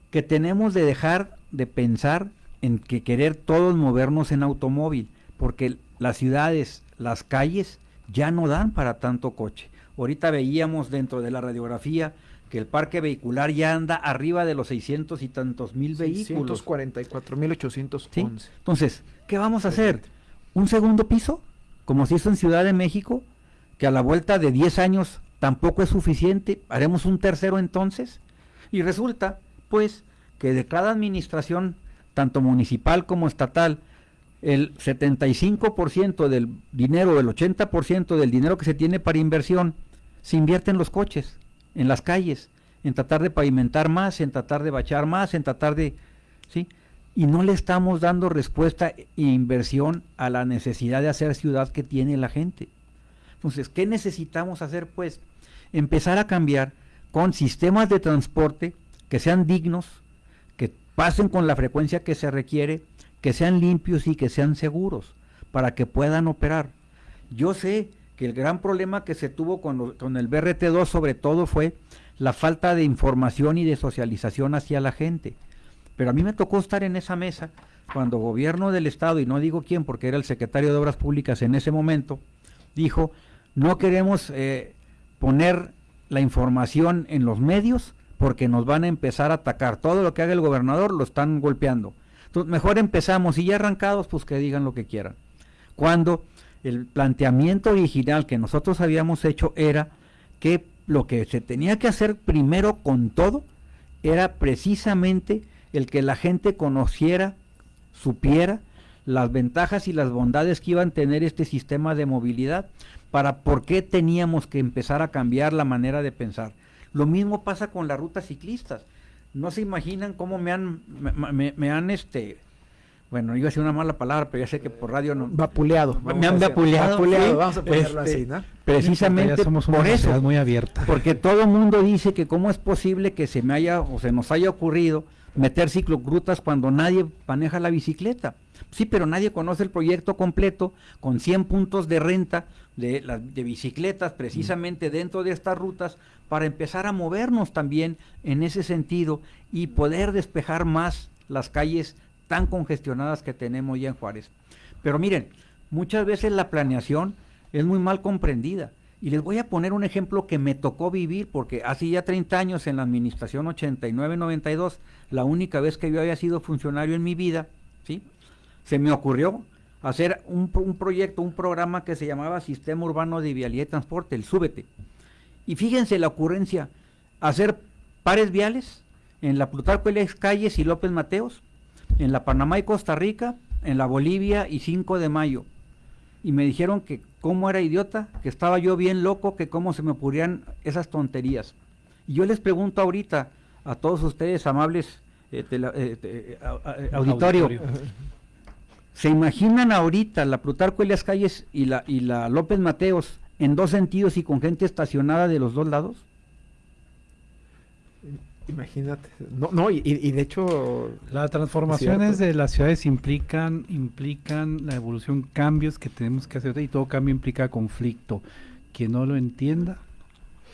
que tenemos de dejar de pensar en que querer todos movernos en automóvil, porque las ciudades, las calles ya no dan para tanto coche. Ahorita veíamos dentro de la radiografía que el parque vehicular ya anda arriba de los 600 y tantos mil vehículos. 644.811. ¿sí? Entonces, ¿qué vamos a hacer? ¿Un segundo piso? Como se hizo en Ciudad de México, que a la vuelta de 10 años tampoco es suficiente. ¿Haremos un tercero entonces? Y resulta, pues, que de cada administración, tanto municipal como estatal, el 75% del dinero, el 80% del dinero que se tiene para inversión, se invierte en los coches, en las calles, en tratar de pavimentar más, en tratar de bachar más, en tratar de... ¿sí? Y no le estamos dando respuesta e inversión a la necesidad de hacer ciudad que tiene la gente. Entonces, ¿qué necesitamos hacer? Pues empezar a cambiar con sistemas de transporte que sean dignos, que pasen con la frecuencia que se requiere, que sean limpios y que sean seguros para que puedan operar. Yo sé que el gran problema que se tuvo con, lo- con el BRT2 sobre todo fue la falta de información y de socialización hacia la gente. Pero a mí me tocó estar en esa mesa cuando gobierno del estado, y no digo quién porque era el secretario de Obras Públicas en ese momento, dijo, no queremos eh, poner la información en los medios porque nos van a empezar a atacar. Todo lo que haga el gobernador lo están golpeando. Entonces, mejor empezamos y ya arrancados, pues que digan lo que quieran. Cuando el planteamiento original que nosotros habíamos hecho era que lo que se tenía que hacer primero con todo era precisamente el que la gente conociera, supiera las ventajas y las bondades que iban a tener este sistema de movilidad, para por qué teníamos que empezar a cambiar la manera de pensar. Lo mismo pasa con las rutas ciclistas. No se imaginan cómo me han, me, me han este, bueno, iba a decir una mala palabra, pero ya sé que por radio no. Vapuleado. Me han vapuleado. vapuleado vamos a ponerlo Este, así, ¿no? Precisamente somos una por eso. muy abierta. Porque todo el mundo dice que cómo es posible que se me haya o se nos haya ocurrido meter ciclogrutas cuando nadie maneja la bicicleta. Sí, pero nadie conoce el proyecto completo con 100 puntos de renta de, las de bicicletas precisamente dentro de estas rutas para empezar a movernos también en ese sentido y poder despejar más las calles tan congestionadas que tenemos ya en Juárez. Pero miren, muchas veces la planeación es muy mal comprendida. Y les voy a poner un ejemplo que me tocó vivir, porque hace ya 30 años en la administración 89-92, la única vez que yo había sido funcionario en mi vida, ¿sí? Se me ocurrió hacer un, un proyecto, un programa que se llamaba Sistema Urbano de Vialidad y Transporte, el Súbete. Y fíjense la ocurrencia, hacer pares viales en la Plutarco Elias Calles y López Mateos, en la Panamá y Costa Rica, en la Bolivia y 5 de mayo. Y me dijeron que cómo era idiota, que estaba yo bien loco, que cómo se me ocurrían esas tonterías. Y yo les pregunto ahorita a todos ustedes, amables eh, eh, auditorio, Auditorio. ¿Se imaginan ahorita la Plutarco Elias Calles y la, y la López Mateos en dos sentidos y con gente estacionada de los dos lados? Imagínate. No, no, y, y- de hecho. Las transformaciones de las ciudades implican, implican la evolución, cambios que tenemos que hacer y todo cambio implica conflicto. Quien no lo entienda,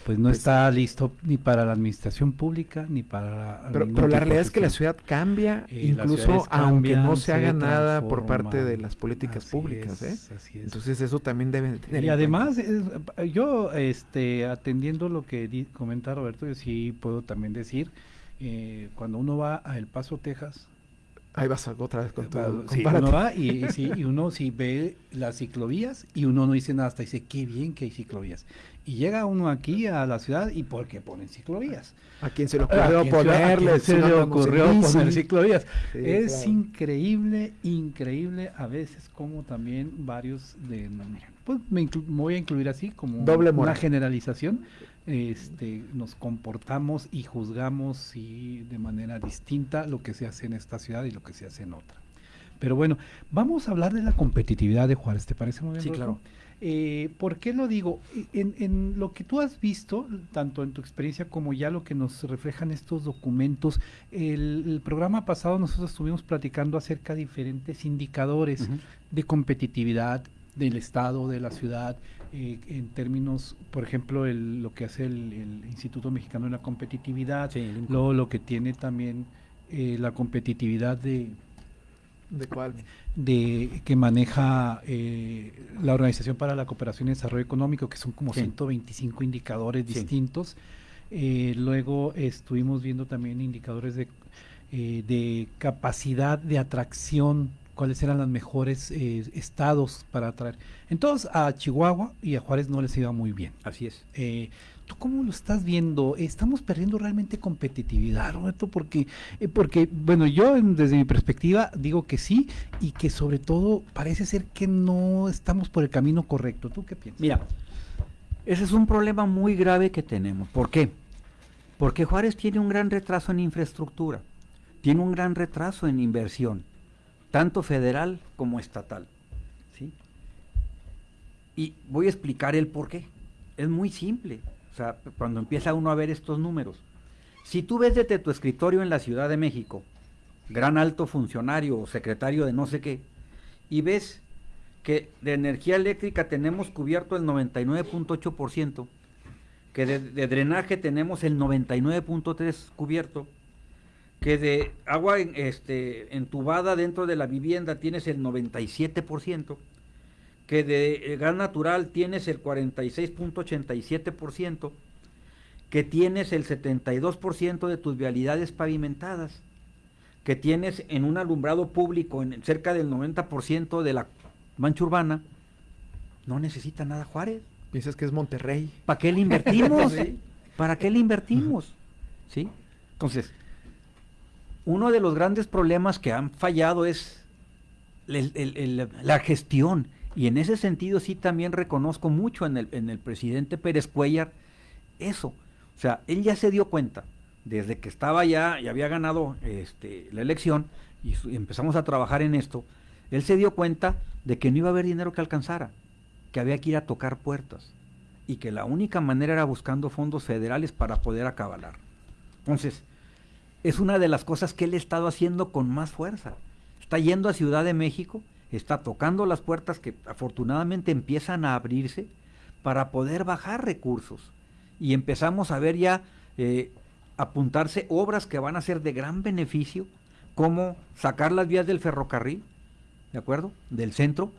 pues no Pues- está listo ni para la administración pública ni para Pero, ningún pero la realidad es que la ciudad cambia, Eh, incluso aunque no se haga nada por parte de las políticas Así públicas, ¿eh? es, así es. Entonces eso también debe de tener Y además, es- yo este, atendiendo lo que di- comenta Roberto, yo sí puedo también decir, eh, cuando uno va a El Paso, Texas, Ahí vas otra vez con tu sí, compárate. uno va y, y sí, y uno sí ve las ciclovías y uno no dice nada, hasta dice, qué bien que hay ciclovías. Y llega uno aquí a la ciudad y ¿por qué ponen ciclovías? ¿A quién se le ¿A ocurrió ponerle? se le ocurrió poner ciclovías? Sí, es claro. increíble, increíble a veces como también varios de pues me, voy a incluir así como Doble una generalización este nos comportamos y juzgamos sí, de manera distinta lo que se hace en esta ciudad y lo que se hace en otra. Pero bueno, vamos a hablar de la competitividad de Juárez, ¿te parece muy bien? Sí, claro. Eh, ¿Por qué lo digo? En, en lo que tú has visto, tanto en tu experiencia como ya lo que nos reflejan estos documentos, el, el programa pasado nosotros estuvimos platicando acerca de diferentes indicadores de competitividad del Estado, de la ciudad, eh, en términos, por ejemplo, el- lo que hace el, el Instituto Mexicano de la Competitividad, luego lo que tiene también eh, la competitividad de, ¿De cuál? de que maneja eh, la Organización para la Cooperación y Desarrollo Económico, que son como Sí. 125 indicadores Sí. distintos. Luego estuvimos viendo también indicadores de, de capacidad de atracción, cuáles eran los mejores eh, estados para atraer. Entonces a Chihuahua y a Juárez no les iba muy bien. Así es. Eh, ¿Tú cómo lo estás viendo? ¿Estamos perdiendo realmente competitividad, Roberto? Porque, eh, porque bueno, yo en- desde mi perspectiva digo que sí y que sobre todo parece ser que no estamos por el camino correcto. ¿Tú qué piensas? Mira, ese es un problema muy grave que tenemos. ¿Por qué? Porque Juárez tiene un gran retraso en infraestructura, tiene un gran retraso en inversión, tanto federal como estatal. ¿sí? Y voy a explicar el por qué. Es muy simple. O sea, cuando empieza uno a ver estos números. Si tú ves desde tu escritorio en la Ciudad de México, gran alto funcionario o secretario de no sé qué, y ves que de energía eléctrica tenemos cubierto el 99.8%, que de, de drenaje tenemos el 99.3% cubierto, que de agua en- este, entubada dentro de la vivienda tienes el 97%, que de eh, gas natural tienes el 46.87%, que tienes el 72% de tus vialidades pavimentadas, que tienes en un alumbrado público en cerca del 90% de la mancha urbana, no necesita nada Juárez. Piensas que es Monterrey. ¿Para qué le invertimos? ¿Para qué le invertimos? ¿Sí? Entonces, uno de los grandes problemas que han fallado es la gestión. Y en ese sentido sí también reconozco mucho en el, en el presidente Pérez Cuellar eso. O sea, él ya se dio cuenta, desde que estaba ya y había ganado este, la elección y empezamos a trabajar en esto, él se dio cuenta de que no iba a haber dinero que alcanzara, que había que ir a tocar puertas y que la única manera era buscando fondos federales para poder acabalar. Entonces, es una de las cosas que él ha estado haciendo con más fuerza. Está yendo a Ciudad de México, está tocando las puertas que afortunadamente empiezan a abrirse para poder bajar recursos. Y empezamos a ver ya eh, apuntarse obras que van a ser de gran beneficio, como sacar las vías del ferrocarril, ¿de acuerdo? Del centro,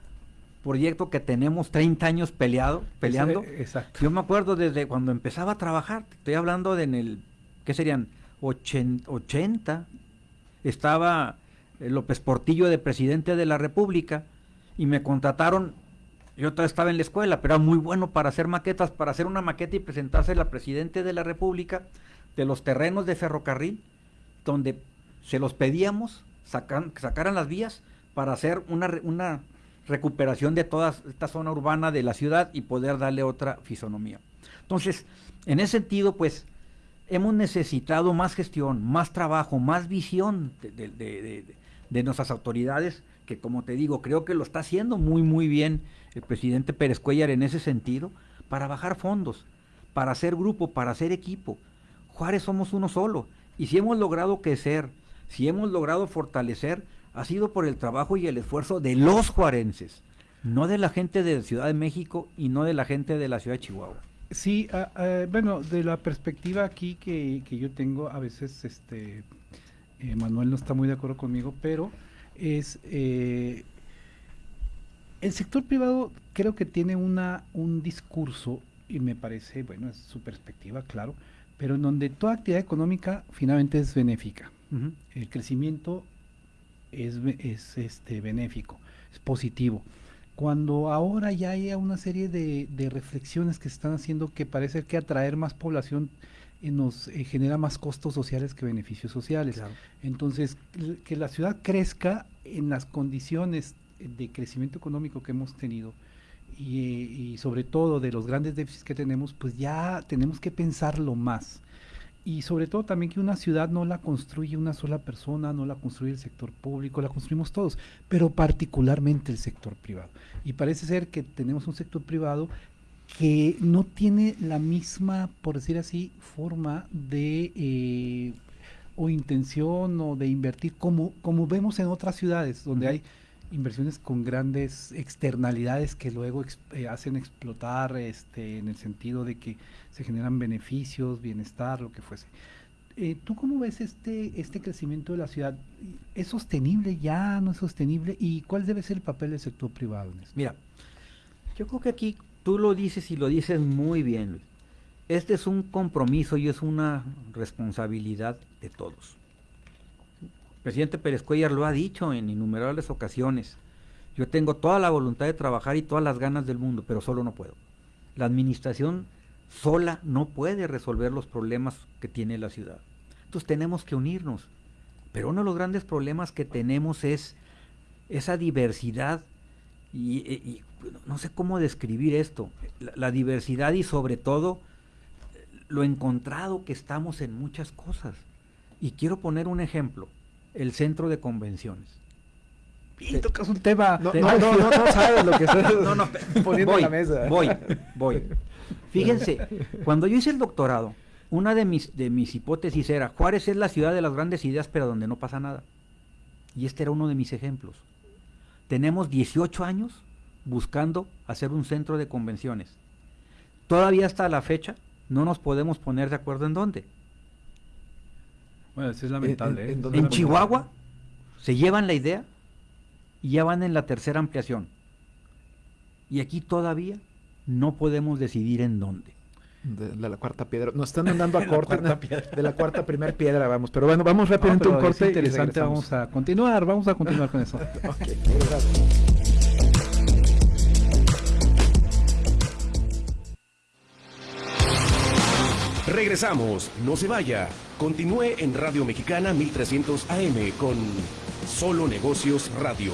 proyecto que tenemos 30 años peleado, peleando. Exacto. Yo me acuerdo desde cuando empezaba a trabajar, estoy hablando de en el, ¿qué serían? Ochen- 80, estaba eh, López Portillo de presidente de la República y me contrataron, yo todavía estaba en la escuela, pero era muy bueno para hacer maquetas, para hacer una maqueta y presentársela al presidente de la República de los terrenos de ferrocarril, donde se los pedíamos, sacan, sacaran las vías para hacer una, una recuperación de toda esta zona urbana de la ciudad y poder darle otra fisonomía. Entonces, en ese sentido, pues, hemos necesitado más gestión, más trabajo, más visión de, de- de- de- nuestras autoridades, que como te digo, creo que lo está haciendo muy, muy bien el presidente Pérez Cuellar en ese sentido, para bajar fondos, para hacer grupo, para hacer equipo. Juárez somos uno solo, y si hemos logrado crecer, si hemos logrado fortalecer, ha sido por el trabajo y el esfuerzo de los juarenses, no de la gente de Ciudad de México y no de la gente de la ciudad de Chihuahua. Sí, ah, ah, bueno, de la perspectiva aquí que, que yo tengo, a veces este eh, Manuel no está muy de acuerdo conmigo, pero es eh, el sector privado creo que tiene una un discurso y me parece, bueno, es su perspectiva, claro, pero en donde toda actividad económica finalmente es benéfica. El crecimiento es, es este, benéfico, es positivo. Cuando ahora ya hay una serie de, de reflexiones que se están haciendo que parece que atraer más población eh, nos eh, genera más costos sociales que beneficios sociales. Entonces, que la ciudad crezca en las condiciones de crecimiento económico que hemos tenido y, y sobre todo de los grandes déficits que tenemos, pues ya tenemos que pensarlo más. Y sobre todo también que una ciudad no la construye una sola persona, no la construye el sector público, la construimos todos, pero particularmente el sector privado. Y parece ser que tenemos un sector privado que no tiene la misma, por decir así, forma de eh, o intención o de invertir como, como vemos en otras ciudades, donde hay inversiones con grandes externalidades que luego eh, hacen explotar este, en el sentido de que se generan beneficios, bienestar, lo que fuese. Eh, ¿Tú cómo ves este, este crecimiento de la ciudad? ¿Es sostenible ya? ¿No es sostenible? ¿Y cuál debe ser el papel del sector privado en esto? Mira, yo creo que aquí tú lo dices y lo dices muy bien, Luis. Este es un compromiso y es una responsabilidad de todos. Presidente Pérez Cuellar lo ha dicho en innumerables ocasiones. Yo tengo toda la voluntad de trabajar y todas las ganas del mundo, pero solo no puedo. La administración sola no puede resolver los problemas que tiene la ciudad. Entonces tenemos que unirnos. Pero uno de los grandes problemas que tenemos es esa diversidad y, y no sé cómo describir esto, la, diversidad y sobre todo lo encontrado que estamos en muchas cosas. Y quiero poner un ejemplo, el centro de convenciones. Y tocas un tema. No, Te- no, no, no, no sabes lo que estás No, no, poniendo voy, en la mesa. Voy, voy. Fíjense, cuando yo hice el doctorado, una de mis, de mis hipótesis era, Juárez es la ciudad de las grandes ideas, pero donde no pasa nada. Y este era uno de mis ejemplos. Tenemos 18 años buscando hacer un centro de convenciones. Todavía hasta la fecha no nos podemos poner de acuerdo en dónde. Bueno, eso es lamentable. en- ¿eh? en Chihuahua se llevan la idea y ya van en la tercera ampliación. Y aquí todavía no podemos decidir en dónde. De, de la cuarta piedra. Nos están mandando a corte ¿no? de la cuarta primer piedra, vamos. Pero bueno, vamos No, rápidamente a pero un corte. y interesante, vamos a continuar, vamos a continuar con eso. Ok, Regresamos, no se vaya. Continúe en Radio Mexicana 1300 AM con Solo Negocios Radio.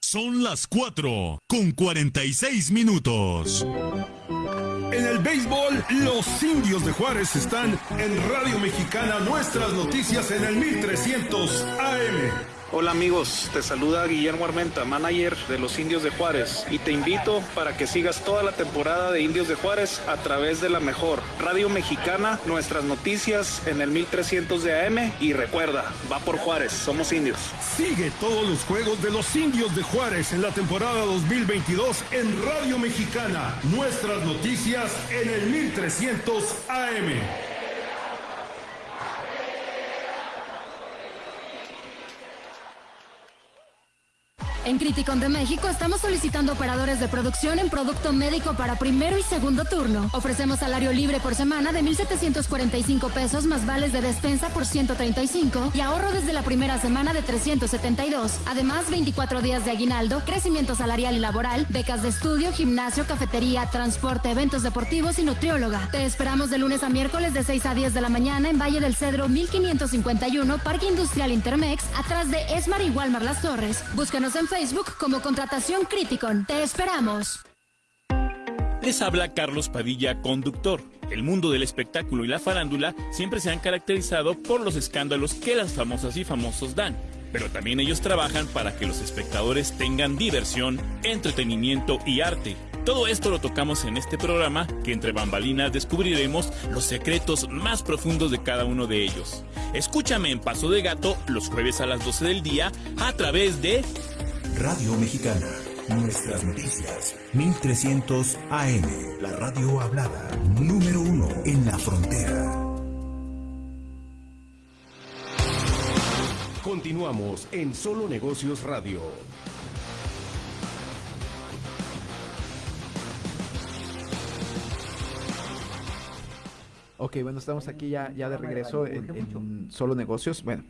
Son las 4 con 46 minutos. En el béisbol, los indios de Juárez están en Radio Mexicana, nuestras noticias en el 1300 AM. Hola amigos, te saluda Guillermo Armenta, manager de los Indios de Juárez, y te invito para que sigas toda la temporada de Indios de Juárez a través de la mejor Radio Mexicana, nuestras noticias en el 1300 de AM y recuerda, va por Juárez, somos indios. Sigue todos los juegos de los Indios de Juárez en la temporada 2022 en Radio Mexicana, nuestras noticias en el 1300 AM. En Criticon de México estamos solicitando operadores de producción en producto médico para primero y segundo turno. Ofrecemos salario libre por semana de 1,745 pesos más vales de despensa por 135 y ahorro desde la primera semana de 372. Además, 24 días de aguinaldo, crecimiento salarial y laboral, becas de estudio, gimnasio, cafetería, transporte, eventos deportivos y nutrióloga. Te esperamos de lunes a miércoles de 6 a 10 de la mañana en Valle del Cedro 1551, Parque Industrial Intermex, atrás de Esmar y Walmar Las Torres. Búscanos en Facebook como Contratación Criticon. Te esperamos. Les habla Carlos Padilla, conductor. El mundo del espectáculo y la farándula siempre se han caracterizado por los escándalos que las famosas y famosos dan. Pero también ellos trabajan para que los espectadores tengan diversión, entretenimiento y arte. Todo esto lo tocamos en este programa que entre bambalinas descubriremos los secretos más profundos de cada uno de ellos. Escúchame en Paso de Gato los jueves a las 12 del día a través de Radio Mexicana. Nuestras noticias. 1300 AM. La radio hablada. Número uno en la frontera. Continuamos en Solo Negocios Radio. Ok, bueno, estamos aquí ya, ya de regreso en, en Solo Negocios. Bueno,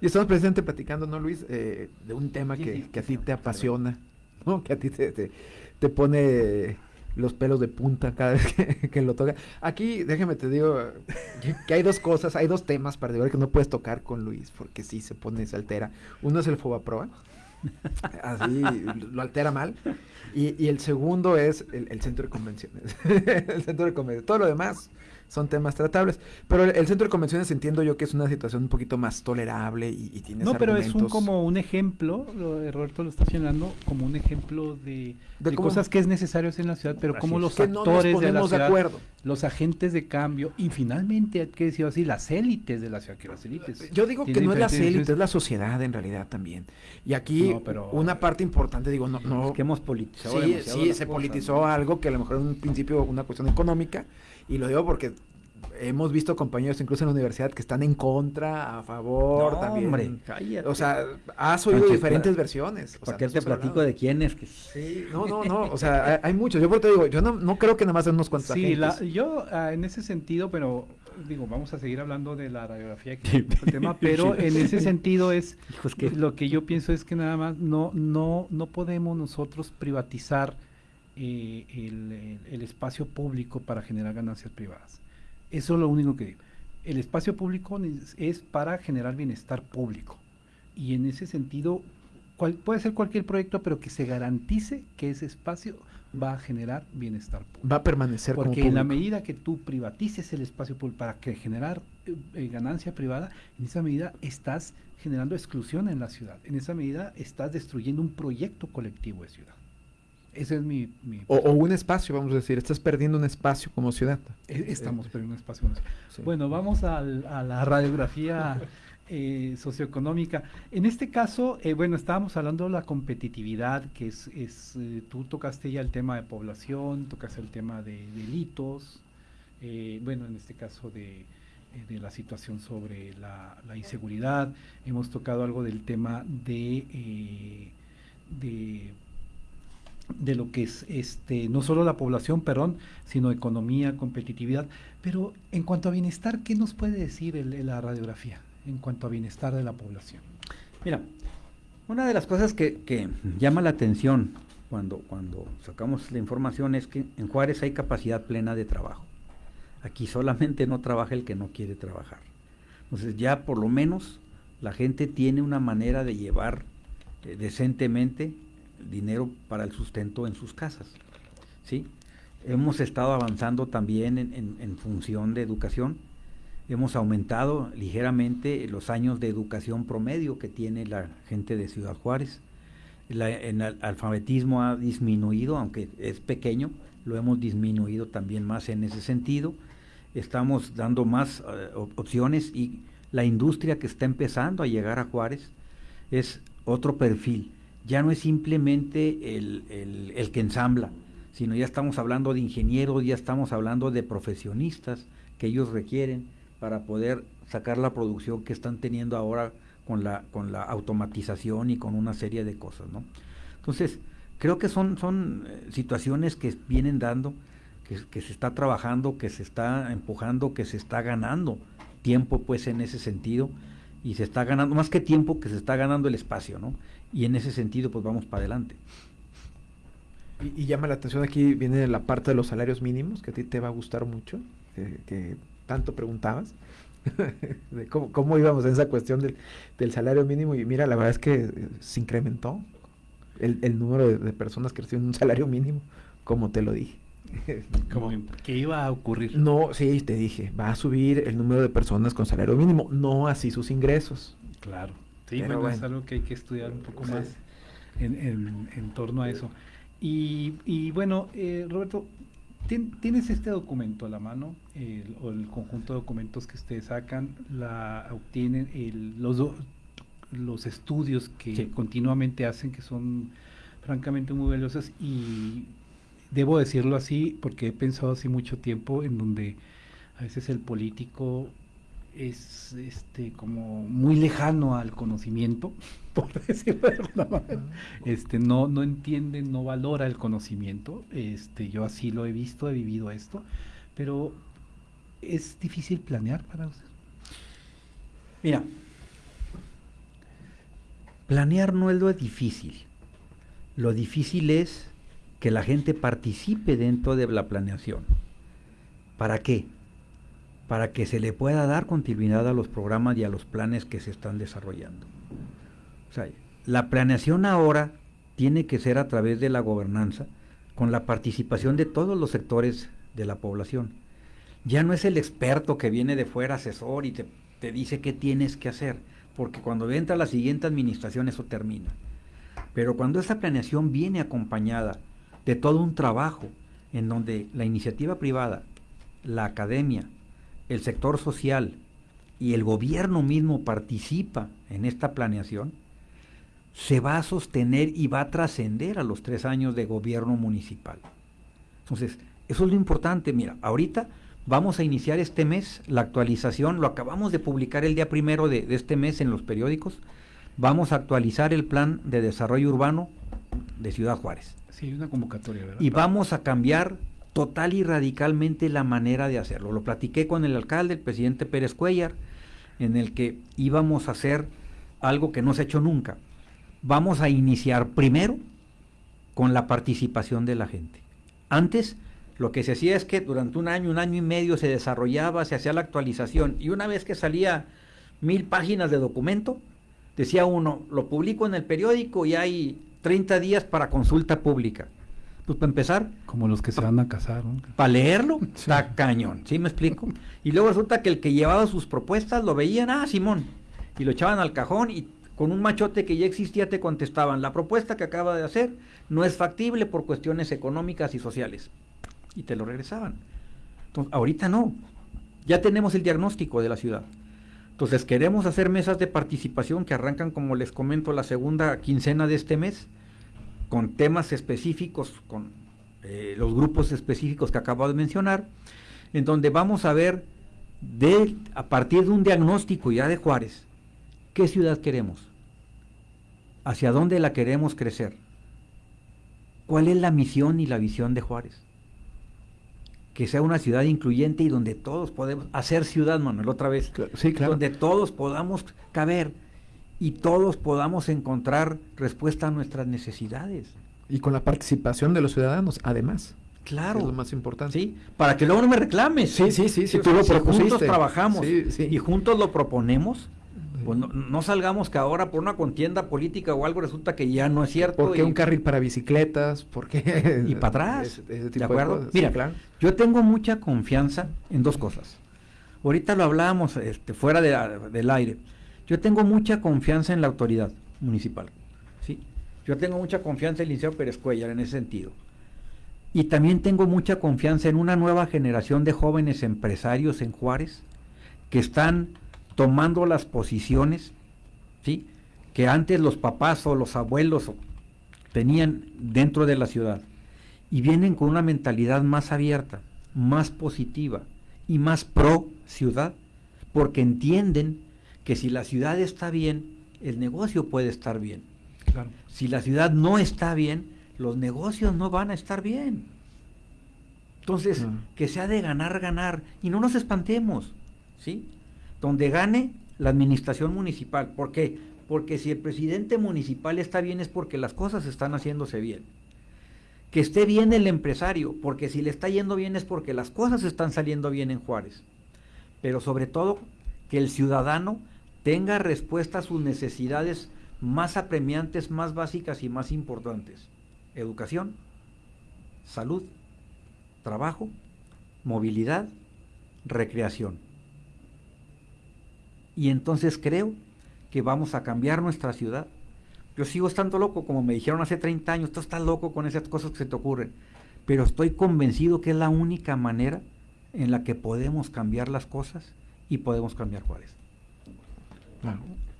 y estamos precisamente platicando, ¿no, Luis? Eh, de un tema que, que, a ti te apasiona, ¿no? Que a ti te, te, te, pone los pelos de punta cada vez que, que, lo toca. Aquí, déjame te digo que hay dos cosas, hay dos temas para que no puedes tocar con Luis, porque sí se pone, se altera. Uno es el Fobaproa, así lo altera mal. Y, y el segundo es el, el centro de convenciones. el centro de convenciones. Todo lo demás son temas tratables. Pero el, el, centro de convenciones entiendo yo que es una situación un poquito más tolerable y, y tienes No, pero argumentos. es un, como un ejemplo, lo, Roberto lo está señalando, como un ejemplo de, de, de cosas que es necesario hacer en la ciudad, pero así como es. los que actores no de la ciudad, de acuerdo. los agentes de cambio y finalmente, hay que decir así, las élites de la ciudad, que las élites. Yo digo que no es las élites, es la sociedad en realidad también. Y aquí no, pero, una parte importante, digo, no... no es que hemos politizado Sí, sí se cosa, politizó ¿no? algo que a lo mejor en un principio una cuestión económica, y lo digo porque hemos visto compañeros incluso en la universidad que están en contra, a favor, no, también. Hombre, cállate. O sea, has oído diferentes para, versiones. ¿Por qué te platico de quién es? Que... Sí, no, no, no, o sea, hay, hay muchos. Yo por te digo, yo no, no creo que nada más sean unos cuantos Sí, la, yo uh, en ese sentido, pero digo, vamos a seguir hablando de la radiografía que es el tema, pero en ese sentido es, lo que yo pienso es que nada más no, no, no podemos nosotros privatizar eh, el, espacio público para generar ganancias privadas. Eso es lo único que digo. El espacio público es para generar bienestar público. Y en ese sentido, cual, puede ser cualquier proyecto, pero que se garantice que ese espacio va a generar bienestar público. Va a permanecer Porque como en la medida que tú privatices el espacio público para que generar eh, ganancia privada, en esa medida estás generando exclusión en la ciudad. En esa medida estás destruyendo un proyecto colectivo de ciudad. Ese es mi... mi o, o, un espacio, vamos a decir, estás perdiendo un espacio como ciudad. Estamos perdiendo un espacio como ciudad. Sí. Bueno, vamos al, a la radiografía eh, socioeconómica. En este caso, eh, bueno, estábamos hablando de la competitividad, que es, es eh, tú tocaste ya el tema de población, tocaste el tema de delitos, eh, bueno, en este caso de, de la situación sobre la, la, inseguridad, hemos tocado algo del tema de... eh, de de lo que es este no solo la población, perdón, sino economía, competitividad. Pero en cuanto a bienestar, ¿qué nos puede decir el, la radiografía en cuanto a bienestar de la población? Mira, una de las cosas que, que llama la atención cuando, cuando sacamos la información es que en Juárez hay capacidad plena de trabajo. Aquí solamente no trabaja el que no quiere trabajar. Entonces ya por lo menos la gente tiene una manera de llevar eh, decentemente dinero para el sustento en sus casas. ¿sí? Hemos estado avanzando también en, función de educación. Hemos aumentado ligeramente los años de educación promedio que tiene la gente de Ciudad Juárez el alfabetismo ha disminuido, aunque es pequeño, lo hemos disminuido también más en ese sentido. Estamos dando más eh, opciones y la industria que está empezando a llegar a Juárez es otro perfil. Ya no es simplemente el, el que ensambla, sino ya estamos hablando de ingenieros, ya estamos hablando de profesionistas que ellos requieren para poder sacar la producción que están teniendo ahora con la, con la automatización y con una serie de cosas, ¿no? Entonces, creo que son, son eh, situaciones que vienen dando, que, se está trabajando, que se está empujando, que se está ganando tiempo, pues, en ese sentido, y se está ganando, más que tiempo, que se está ganando el espacio, ¿no? Y en ese sentido, pues, vamos para adelante. Y, llama la atención aquí, viene la parte de los salarios mínimos, que a ti te va a gustar mucho, que tanto preguntabas. de cómo, íbamos en esa cuestión del, salario mínimo. Y mira, la verdad es que eh, se incrementó el, número de, personas que reciben un salario mínimo, como te lo dije. como que iba a ocurrir. No, sí, te dije, va a subir el número de personas con salario mínimo, no así sus ingresos. Claro, sí, bueno, es algo que hay que estudiar un poco más en, torno a eso. Y, y bueno, eh, Roberto, Tienes este documento a la mano, o el conjunto de documentos que ustedes sacan, la obtienen los, los estudios que continuamente hacen, que son francamente muy valiosos, y debo decirlo así, porque he pensado así mucho tiempo en donde a veces el político es este como muy lejano al conocimiento, por decirlo de alguna manera. Este no no entiende, no valora el conocimiento. Este yo así lo he visto, he vivido esto, pero es difícil planear para usted. Mira, planear no es lo difícil. Lo difícil es que la gente participe dentro de la planeación. ¿Para qué? Para que se le pueda dar continuidad a los programas y a los planes que se están desarrollando. O sea, la planeación ahora tiene que ser a través de la gobernanza, con la participación de todos los sectores de la población. Ya no es el experto que viene de fuera, asesor, y te, te dice qué tienes que hacer, porque cuando entra la siguiente administración eso termina. Pero cuando esa planeación viene acompañada de todo un trabajo en donde la iniciativa privada, la academia, el sector social y el gobierno mismo participa en esta planeación, se va a sostener y va a trascender a los tres años de gobierno municipal. Entonces, eso es lo importante. Mira, ahorita vamos a iniciar este mes la actualización, lo acabamos de publicar el día primero de, este mes en los periódicos. Vamos a actualizar el plan de desarrollo urbano de Ciudad Juárez. Sí, una convocatoria, ¿verdad? Y vamos a cambiar total y radicalmente la manera de hacerlo. Lo platiqué con el alcalde, el presidente Pérez Cuellar, en el que íbamos a hacer algo que no se ha hecho nunca. Vamos a iniciar primero con la participación de la gente. Antes lo que se hacía es que durante un año, un año y medio se desarrollaba, se hacía la actualización y una vez que salía mil páginas de documento, decía uno, lo publico en el periódico y hay 30 días para consulta pública. Pues para empezar. Como los que se van a casar. Para leerlo, está cañón, ¿sí me explico? Y luego resulta que el que llevaba sus propuestas lo veían, ah, Simón, y lo echaban al cajón y con un machote que ya existía te contestaban, la propuesta que acaba de hacer no es factible por cuestiones económicas y sociales. Y te lo regresaban. Entonces, ahorita no. Ya tenemos el diagnóstico de la ciudad. Entonces queremos hacer mesas de participación que arrancan, como les comento, la segunda quincena de este mes con temas específicos, con eh, los grupos específicos que acabo de mencionar, en donde vamos a ver de, a partir de un diagnóstico ya de Juárez, qué ciudad queremos, hacia dónde la queremos crecer, cuál es la misión y la visión de Juárez. Que sea una ciudad incluyente y donde todos podemos hacer ciudad, Manuel, otra vez. Sí, claro. Donde todos podamos caber y todos podamos encontrar respuesta a nuestras necesidades. Y con la participación de los ciudadanos, además. Claro. Es lo más importante. Sí, para que luego no me reclames. Sí, sí, sí, O tú lo si propusiste. juntos trabajamos Sí, sí. y juntos lo proponemos, pues no, no salgamos que ahora por una contienda política o algo resulta que ya no es cierto. ¿Por qué y- un carril para bicicletas? ¿Por qué? y para atrás. Ese- ese ¿De acuerdo? Mira, Sí, claro. yo tengo mucha confianza en dos cosas. Ahorita lo hablábamos este, fuera de del aire. Yo tengo mucha confianza en la autoridad municipal. ¿sí? Yo tengo mucha confianza en el Liceo Pérez Cuellar en ese sentido. Y también tengo mucha confianza en una nueva generación de jóvenes empresarios en Juárez que están tomando las posiciones ¿sí? que antes los papás o los abuelos tenían dentro de la ciudad y vienen con una mentalidad más abierta, más positiva y más pro ciudad, porque entienden que si la ciudad está bien, el negocio puede estar bien. Claro. Si la ciudad no está bien, los negocios no van a estar bien. Entonces, que sea de ganar, ganar, y no nos espantemos, ¿sí? Donde gane la administración municipal. ¿Por qué? Porque si el presidente municipal está bien es porque las cosas están haciéndose bien. Que esté bien el empresario, porque si le está yendo bien es porque las cosas están saliendo bien en Juárez. Pero sobre todo, que el ciudadano tenga respuesta a sus necesidades más apremiantes, más básicas y más importantes. Educación, salud, trabajo, movilidad, recreación. Y entonces creo que vamos a cambiar nuestra ciudad. Yo sigo estando loco, como me dijeron hace 30 años, tú estás loco con esas cosas que se te ocurren. Pero estoy convencido que es la única manera en la que podemos cambiar las cosas y podemos cambiar Juárez.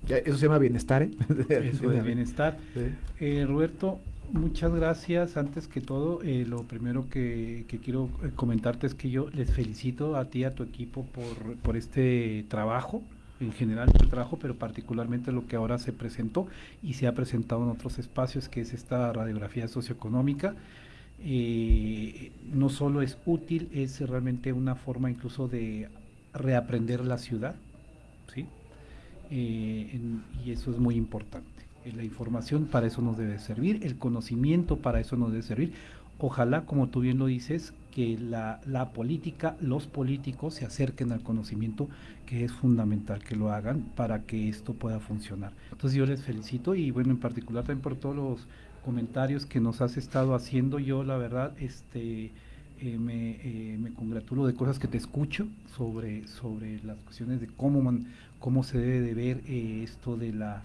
Eso se llama bienestar, ¿eh? Eso de bienestar. Sí. Eh, Roberto, muchas gracias. Antes que todo, eh, lo primero que, que quiero eh, comentarte es que yo les felicito a ti y a tu equipo por, por este trabajo, en general el trabajo, pero particularmente lo que ahora se presentó y se ha presentado en otros espacios, que es esta radiografía socioeconómica. Eh, no solo es útil, es realmente una forma incluso de reaprender la ciudad. Eh, y eso es muy importante. Eh, La información para eso nos debe servir, el conocimiento para eso nos debe servir. Ojalá, como tú bien lo dices, que la, la política, los políticos se acerquen al conocimiento, que es fundamental que lo hagan para que esto pueda funcionar. Entonces yo les felicito y bueno, en particular también por todos los comentarios que nos has estado haciendo. Yo la verdad, este, eh, me, me congratulo de cosas que te escucho sobre, sobre las cuestiones de cómo, man- cómo se debe de ver eh, esto de la,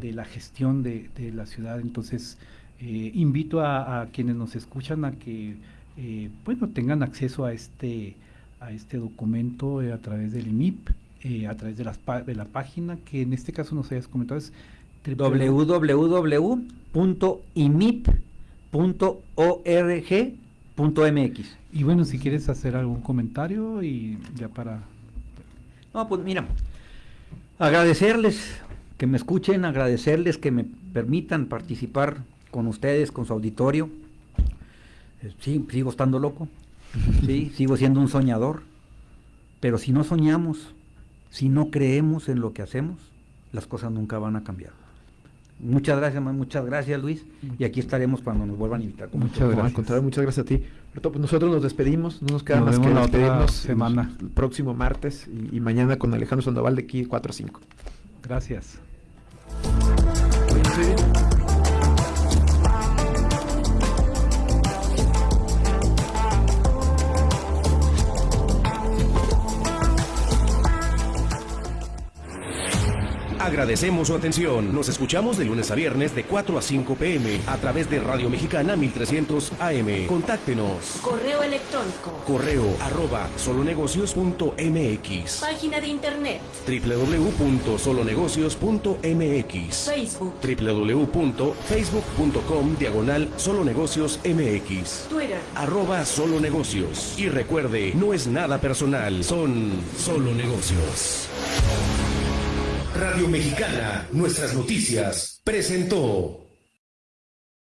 de la gestión de, de la ciudad. Entonces, eh, invito a, a quienes nos escuchan a que eh, bueno, tengan acceso a este, a este documento eh, a través del IMIP, a través de, las, de la página que en este caso nos hayas comentado es www.imip.org.mx. Y bueno, si quieres hacer algún comentario y ya para... No, pues mira, agradecerles que me escuchen, agradecerles que me permitan participar con ustedes, con su auditorio. Eh, Sí, sigo estando loco, sí, sigo siendo un soñador, pero si no soñamos, si no creemos en lo que hacemos, las cosas nunca van a cambiar. Muchas gracias, muchas gracias Luis, y aquí estaremos cuando nos vuelvan a invitar. con Muchas gracias. Al contrario, muchas gracias a ti. Roberto, pues nosotros nos despedimos, no nos queda Nos más que despedirnos semana. el próximo martes y, y mañana con Alejandro Sandoval de aquí 4 a 5. Gracias. Agradecemos su atención. Nos escuchamos de lunes a viernes de 4 a 5 pm a través de Radio Mexicana 1300 AM. Contáctenos. Correo electrónico. Correo arroba solonegocios.mx Página de internet. www.solonegocios.mx Facebook. www.facebook.com diagonal solonegocios mx Twitter. arroba solo negocios y recuerde no es nada personal son solo negocios Radio Mexicana nuestras noticias presentó